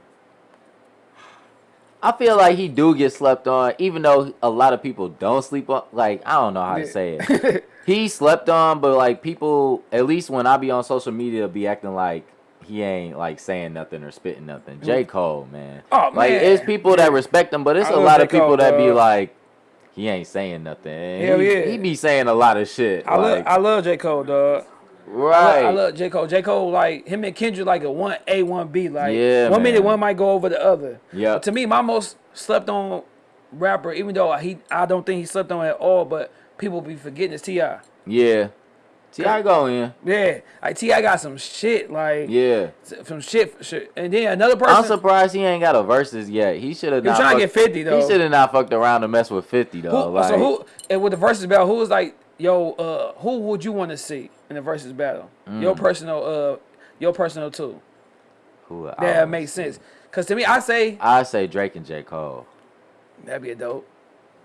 I feel like he do get slept on, even though a lot of people don't sleep on. Like I don't know how to say it. he slept on, but like people, at least when I be on social media, be acting like he ain't like saying nothing or spitting nothing. J mm. Cole, man. Oh, like man. it's people that respect him, but it's I a lot of people Cole, that be like, he ain't saying nothing. Hell he, yeah. he be saying a lot of shit. I love like, I love J Cole, dog. I right. love, I love J Cole. J Cole like him and Kendrick like a one A one B. Like Yeah, one minute one might go over the other. Yeah. To me, my most slept on rapper, even though he I don't think he slept on at all, but people be forgetting is Ti. Yeah. T.I. go in. Yeah, like T.I. got some shit like Yeah. some shit, shit. And then another person. I'm surprised he ain't got a Verzuz yet. He should have He trying to get 50 though. He should have not fucked around to mess with 50 Who, though. like, so who and with the versus battle, who was like, yo, uh, who would you want to see in the versus battle? Your Mm. personal, uh, your personal too. who That makes sense. Cause to me, I say I say Drake and J Cole. that'd be a dope.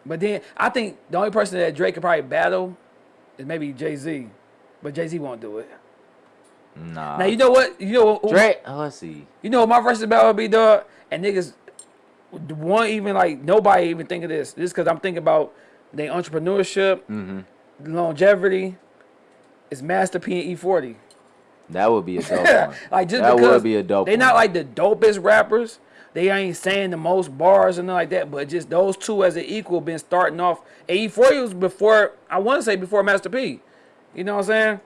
But then I think the only person that Drake could probably battle is maybe Jay Z, but Jay Z won't do it. Nah. now you know what? You know what? Drake. Oh, let's see. You know what my versus battle would be, dog? And niggas, one even like nobody even think of this. This because I'm thinking about their entrepreneurship, Mm-hmm. Longevity. It's Master P and E-40. That would be a dope one. like just that because would be a dope. They're not like the dopest rappers, they ain't saying the most bars and nothing like that, but just those two as an equal been starting off. And E-40 was before I want to say before Master P. You know what I'm saying?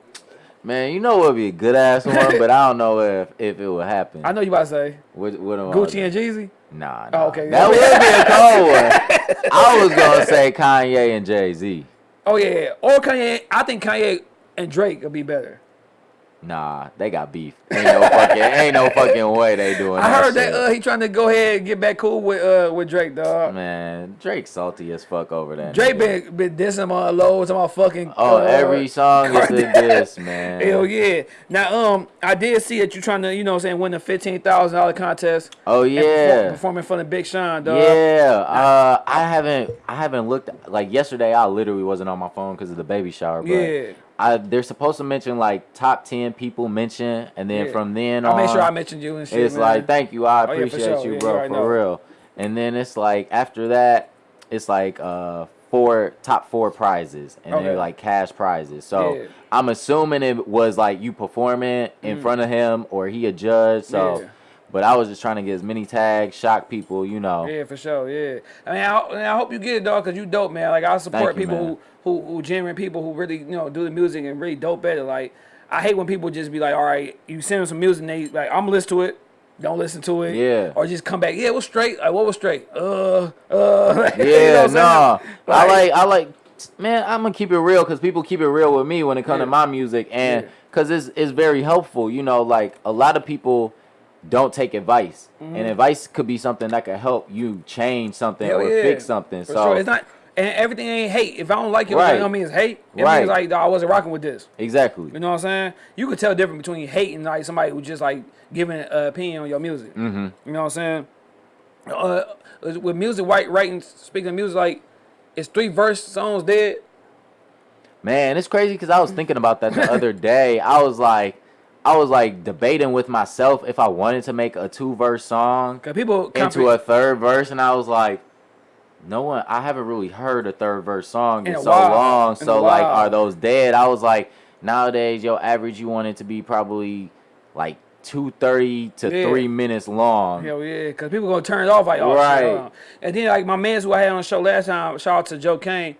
Man, you know what would be a good ass one, but I don't know if if it would happen. I know you about to say What, what am Gucci and Jeezy. Nah, Oh, nah. okay. That would be a cold one. I was gonna say Kanye and Jay Z. Oh yeah, or Kanye. I think Kanye and Drake will be better. Nah, they got beef. Ain't no fucking, ain't no fucking way they doing I that. heard that uh, he trying to go ahead and get back cool with uh with Drake, dog. Man, Drake salty as fuck over that. Drake nigga. been been dissing him on low, talking about fucking. Oh, uh, every song is a diss, man. Hell yeah! Now, um, I did see that you trying to, you know, what I'm saying win the fifteen thousand dollar contest. Oh yeah. perform in front of Big Sean, dog. Yeah, uh, I haven't, I haven't looked. Like yesterday, I literally wasn't on my phone because of the baby shower. But Yeah. I, they're supposed to mention like top ten people mention, and then Yeah. from then I on, made sure I mentioned you and shit. it's man. like thank you, I Oh, yeah, appreciate sure. you, bro, you for real. And then it's like after that, it's like uh four top four prizes, and Okay. they're like cash prizes. So Yeah. I'm assuming it was like you performing in front of him, or he a judge. So. Mm. Yeah. But I was just trying to get as many tags, shock people, you know. Yeah, for sure. Yeah, I mean, I, I hope you get it, dog, because you dope, man. Like I support you, people man. who, who who genuine people who really you know do the music and really dope at it. Like I hate when people just be like, all right, you send them some music, and they like I'm gonna listen to it. Don't listen to it. Yeah. Or just come back. Yeah, was straight. Like what was straight? Uh, uh. you Yeah, what I'm saying? no. I Like- like I like man, I'm gonna keep it real cuz people keep it real with me when it comes Yeah. to my music and Yeah. cuz it's it's very helpful, you know, like a lot of people don't take advice. And advice could be something that could help you change something Mm-hmm. Hell or yeah. fix something. For so sure. It's not. And everything ain't hate. If I don't like it, Right. that don't mean it's hate. It Right. means like, I wasn't rocking with this. exactly. You know what I'm saying? You could tell the difference between hate and like somebody who just like giving an opinion on your music. Mhm. You know what I'm saying? Uh, with music, white writing, speaking of music, like it's three verse songs dead? Man, it's crazy cuz I was thinking about that the other day. I was like I was like debating with myself if I wanted to make a two verse song people into a third verse, and I was like, no one. I haven't really heard a third verse song In in, so while. long. In So like, are those dead? I was like, nowadays, your average you want it to be probably like two thirty to Yeah. three minutes long. Hell yeah, cause people gonna turn it off like oh shit, Right. on. And then like my man's who I had on the show last time, shout out to Joe Kane.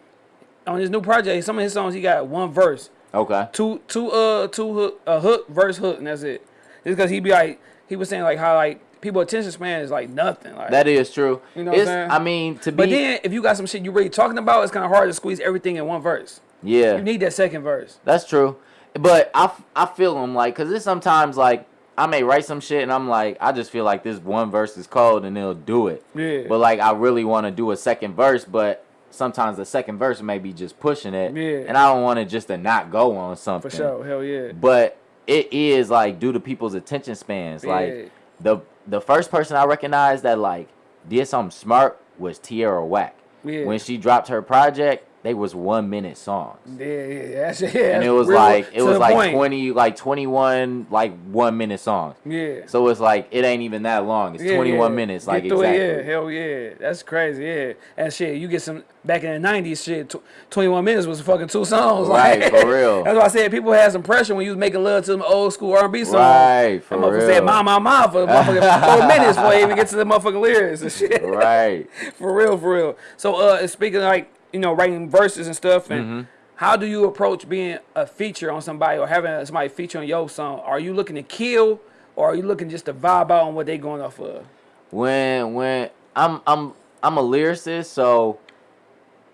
On his new project, some of his songs he got one verse, Okay. two two uh two hook a hook verse hook, and that's it. Just cause he be like he was saying like how like people attention span is like nothing. Like That is true. You know what I'm it's, saying? I mean, to be. But then if you got some shit you really talking about, it's kind of hard to squeeze everything in one verse. yeah. You need that second verse. That's true. But I, I feel them like, cause it's sometimes like I may write some shit and I'm like, I just feel like this one verse is cold and they'll do it. Yeah. But like I really want to do a second verse, but sometimes the second verse may be just pushing it. Yeah. And I don't want it just to not go on something. For sure. Hell yeah. But it is like due to people's attention spans. Yeah. Like the the first person I recognized that like did something smart was Tierra Whack. Yeah. When she dropped her project, they was one minute songs Yeah, yeah, yeah. and it was like it was like point. 20 like 21 like one minute songs Yeah. so it's like it ain't even that long it's Yeah, 21 yeah. minutes Get like exactly It, yeah, hell yeah, that's crazy. Yeah, and shit, you get some back in the '90s. Shit, tw- 21 minutes was fucking two songs. Right, like, for real. That's why I said people had some pressure when you was making love to them old school R&B songs. Right, for that real. said "ma ma ma" for motherfucking four minutes before they even get to the motherfucking lyrics and shit. right for real, for real. So, uh, speaking of like you know writing verses and stuff, and Mm-hmm. how do you approach being a feature on somebody or having somebody feature on your song? Are you looking to kill, or are you looking just to vibe out on what they going off of? when when i'm i'm i'm a lyricist so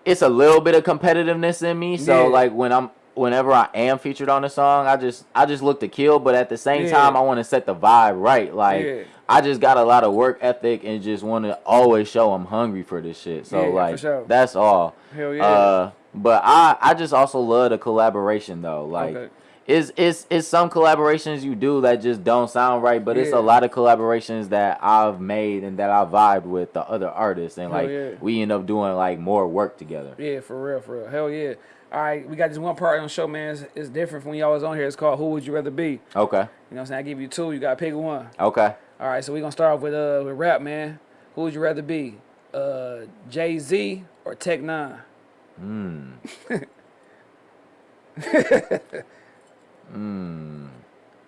it's a little bit of competitiveness in me so Yeah. like when i'm whenever i am featured on a song i just i just look to kill but at the same Yeah. time i want to set the vibe right like Yeah. i just got a lot of work ethic and just want to always show i'm hungry for this shit so Yeah, like sure. that's all Hell yeah. uh but i i just also love the collaboration though like Okay. it's, it's it's some collaborations you do that just don't sound right, but it's a lot of collaborations that I've made and that I vibed with the other artists, and Hell like we end up doing like more work together. Yeah, for real, for real. Hell yeah. All right, we got this one part on the show, man. It's, it's different from when y'all was on here. It's called Who Would You Rather Be? Okay, You know what I'm saying? I give you two. You got to pick one. okay. All right, so we're going to start off with uh with rap, man. Who would you rather be? Uh, Jay Z or Tech N9ne? Hmm. Hmm.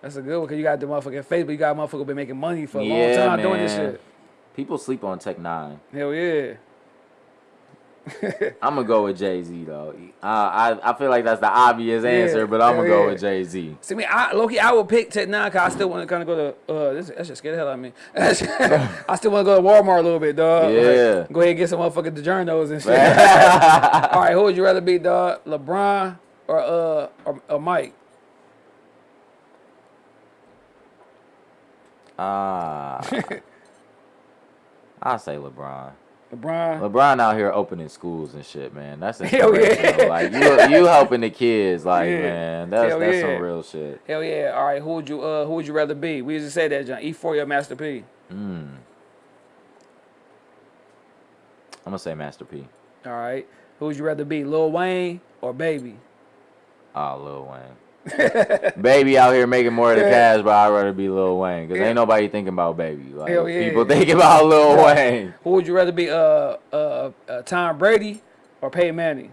That's a good one because you got the motherfucking face, but you got a motherfucker been making money for a long Yeah, time doing this shit. People sleep on Tech N9ne. Hell yeah. I'm gonna go with Jay Z though. Uh, I I feel like that's the obvious Yeah, answer, but I'm gonna go with Jay Z. See me, I Loki, I would pick Tech N9ne cause I still want to kind of go to uh this that shit scared the hell out of me. I still want to go to Walmart a little bit, dog. Like, Yeah. go ahead and get some motherfucking DiGiorno's and shit. All right, who would you rather be, dog? LeBron or uh or, or Mike? Ah, I say LeBron. LeBron. LeBron out here opening schools and shit, man. That's Hell yeah. Like you, you helping the kids, like Yeah. man. That's Hell that's yeah. some real shit. Hell yeah. All right, who would you uh who would you rather be? We just said that, John. E4 or Master P. Mm. I'm gonna say Master P. All right. Who would you rather be, Lil Wayne or Baby? Oh, Lil Wayne. baby out here making more of the Yeah. cash, but I'd rather be Lil Wayne. Because Yeah. ain't nobody thinking about baby. Like, Hell yeah. people thinking about Lil Wayne. Who would you rather be, uh uh, uh Tom Brady or Peyton Manning?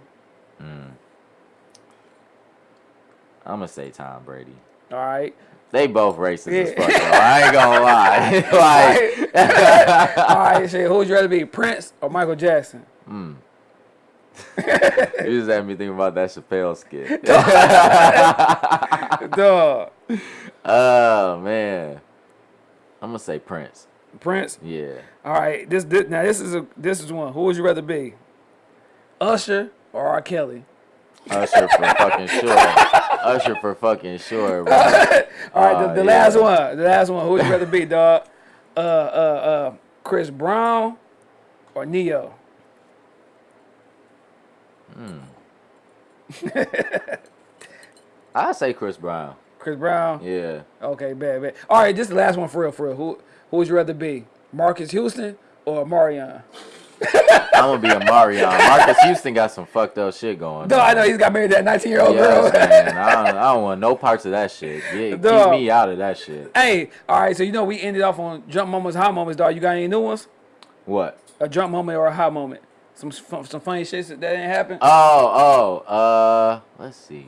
I'm gonna say Tom Brady. All right. They both racist as fuck, though. I ain't gonna lie. like, All right, shit. Who would you rather be, Prince or Michael Jackson? You just had me thinking about that Chappelle skit. Dog. oh man, I'm gonna say Prince. Prince. Yeah. All right. This, this now this is a this is one. Who would you rather be, Usher or R. Kelly? Usher for fucking sure. Usher for fucking sure, bro. All right. The, Oh, the yeah. last one. The last one. Who would you rather be, dog? Uh uh uh. Chris Brown or Ne-Yo? Hmm. I say Chris Brown. Chris Brown. Yeah. Okay, bad, bad. All right, this is the last one for real, for real. Who who would you rather be, Marques Houston or Marion? I'm gonna be a Marion. Marques Houston got some fucked up shit going. No, on. I know he's got married to that 19 year old Yes, girl. man. I don't, I don't want no parts of that shit. Yeah, keep me out of that shit. hey, all right. So you know we ended off on jump moments, high moments, dog. You got any new ones? What? A jump moment or a high moment? Some some funny shit that didn't happen. Oh, oh, uh, let's see.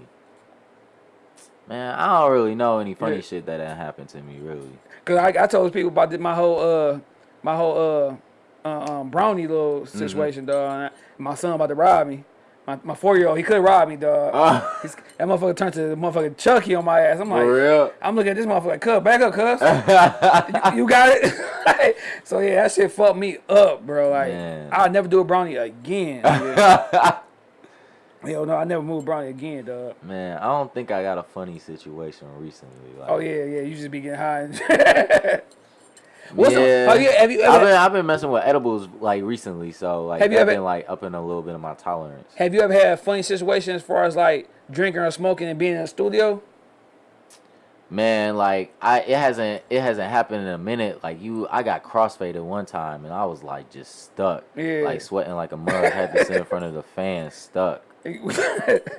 Man, I don't really know any funny Yeah. shit that didn't happen to me, really. Cause I, I told people about my whole uh my whole uh, uh um brownie little Mm-hmm. situation, dog. And I- my son about to rob me. My, my four year old, he could rob me, dog. Oh. Ah. He's, that motherfucker turned to the motherfucking Chucky on my ass. I'm like, real? I'm looking at this motherfucker cuz, back up, cuz. you, you got it? so yeah, that shit fucked me up, bro. Like, Man. I'll never do a brownie again. Hell no, I never move brownie again, dog. Man, I don't think I got a funny situation recently. Like, Oh yeah, yeah, you just be getting high. What's yeah. yeah, have you I've been I've been messing with edibles like recently, so like Have you I've ever- been like upping a little bit of my tolerance. Have you ever had a funny situation as far as like drinking or smoking and being in a studio? Man, like I it hasn't it hasn't happened in a minute. Like you, I got crossfaded one time and I was like just stuck, Yeah. like sweating like a mug. had to sit in front of the fan, stuck.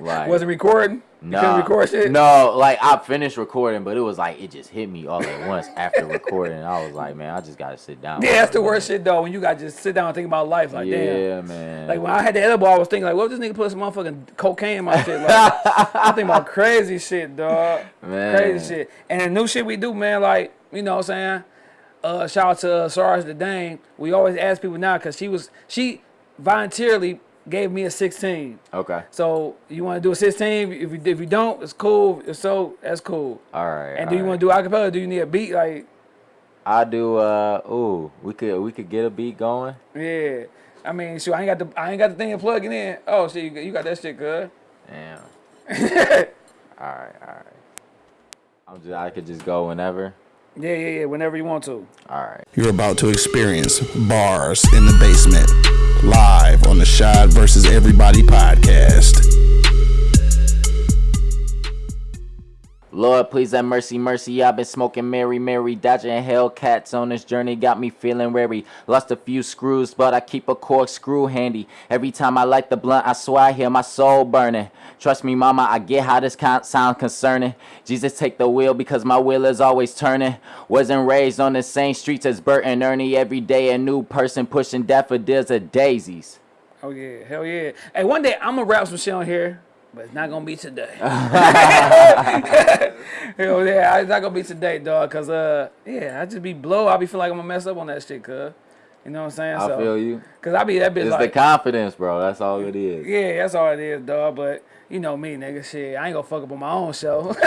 Like- Wasn't recording? You couldn't Nah, record shit? no, like I finished recording, but it was like it just hit me all at once after recording. I was like, man, I just gotta sit down. Yeah, that's the worst shit though. When you got to just sit down and think about life, like yeah, damn. man. Like when I had the edible, I was thinking like, what if this nigga put some motherfucking cocaine in my shit? Like, I think about crazy shit, dog. Man. Crazy shit. And the new shit we do, man, like, you know what I'm saying? Uh, shout out to uh, Sarge the Dane. We always ask people now because she was, she voluntarily gave me a 16. okay, So you want to do a 16? If you, if you don't, it's cool. If so, that's cool. all right. And do you want to do acapella? Do you need a beat? Like, I do. Uh, ooh, we could we could get a beat going. yeah. I mean, sure, I ain't got the I ain't got the thing to plug in. Oh, shit, you, got- you got that shit good. Damn. all right, all right. I'm just I could just go whenever. Yeah, yeah, yeah. Whenever you want to. All right. You're about to experience bars in the basement, live on the Shad versus Everybody podcast. Lord, please have mercy, mercy. I've been smoking Mary, Mary, dodging Hellcats on this journey. Got me feeling wary. Lost a few screws, but I keep a corkscrew handy. Every time I light the blunt, I swear I hear my soul burning. Trust me, mama, I get how this can't sound concerning. Jesus, take the wheel because my wheel is always turning. Wasn't raised on the same streets as Bert and Ernie. Every day a new person pushing daffodils or daisies. Oh yeah, hell yeah. Hey, one day I'm gonna rap some shit on here, but it's not gonna be today. hell yeah, it's not gonna be today, dog. Cause uh, yeah, I just be blow. I be feel like I'm gonna mess up on that shit, cuz. You know what I'm saying? I so, feel you. Cause I be that bitch It's like, the confidence, bro. That's all it is. yeah, that's all it is, dog. But you know me, nigga. Shit, I ain't gonna fuck up on my own show.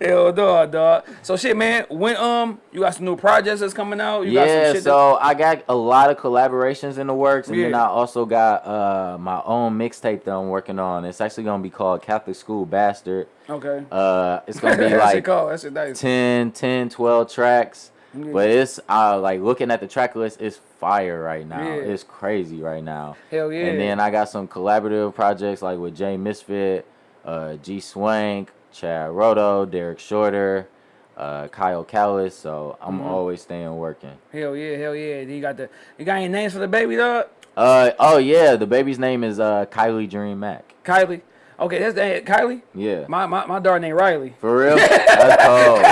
Hell, dog, dog. So shit, man. When um, you got some new projects that's coming out. You got yeah, some shit so I got a lot of collaborations in the works, and then I also got uh, my own mixtape that I'm working on. It's actually gonna be called Catholic School Bastard. okay. Uh, it's gonna be like. Nice. 10, 10, 12 tracks. Yeah. But it's uh, like looking at the track list, it's fire right now. Yeah. It's crazy right now. Hell yeah. And then I got some collaborative projects like with Jay Misfit, uh, G Swank, Chad Roto, Derek Shorter, uh, Kyle Callis. So I'm Mm-hmm. always staying working. Hell yeah, hell yeah. You got the you got any names for the baby dog? Uh oh yeah, the baby's name is uh Kylie Dream Mac. Kylie. Okay, that's that Kylie. Yeah. My my my daughter named Riley. For real? That's cold.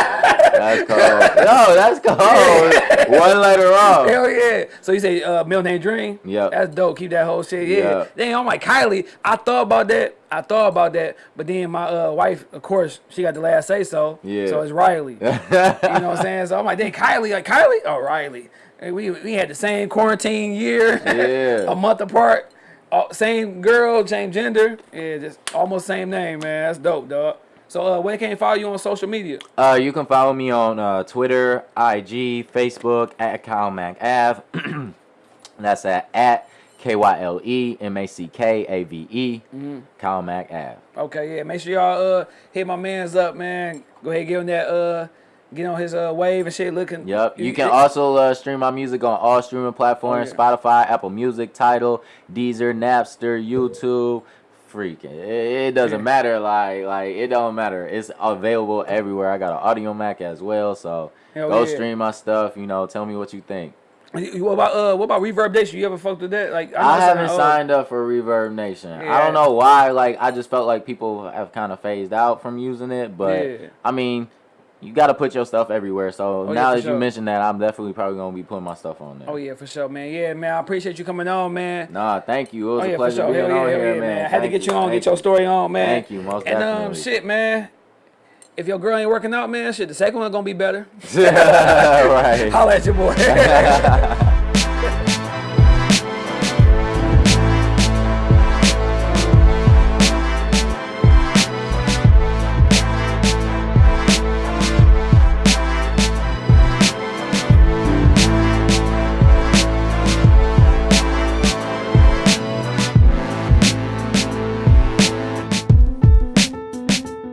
That's cold. No, that's cold. One letter off. Hell yeah. So you say uh middle name Dream? Yeah. That's dope. Keep that whole shit. Yeah. Then I'm like Kylie. I thought about that. I thought about that. But then my uh wife, of course, she got the last say so. Yeah. So it's Riley. you know what I'm saying? So I'm like, then Kylie, like Kylie? Oh, Riley. And we we had the same quarantine year. Yeah. a month apart. Uh, same girl, same gender. Yeah, just almost same name, man. That's dope, dog. So uh where can they follow you on social media? Uh, you can follow me on uh, Twitter, IG, Facebook at Kyle Mack Ave. That's at at K Y L E M A C K A V E Mm-hmm. Kyle Mack Ave. Okay, yeah. Make sure y'all uh hit my man's up, man. Go ahead, give him that uh get on his uh wave and shit looking. Yep. You can also uh, stream my music on all streaming platforms: Oh, yeah. Spotify, Apple Music, Tidal, Deezer, Napster, YouTube. Freaking, it, it doesn't Yeah. matter. Like, like it don't matter. It's available everywhere. I got an Audiomack as well, so Hell go yeah. stream my stuff. You know, tell me what you think. What about uh what about ReverbNation? You ever fucked with that? Like know I haven't signed up for ReverbNation. I don't know why. Like, I just felt like people have kind of phased out from using it. But Yeah. I mean, you got to put your stuff everywhere. So Oh, now for that sure. you mentioned that, I'm definitely probably gonna be putting my stuff on there. Oh yeah, for sure, man. Yeah, man. I appreciate you coming on, man. Nah, thank you. It was Oh a yeah, for pleasure sure. being yeah, on here, yeah, man. man. I had to get you on, thank get your story on, man. Thank you, most and um, shit, man. If your girl ain't working out, man, shit, the second one gonna be better. right. Holla at your boy.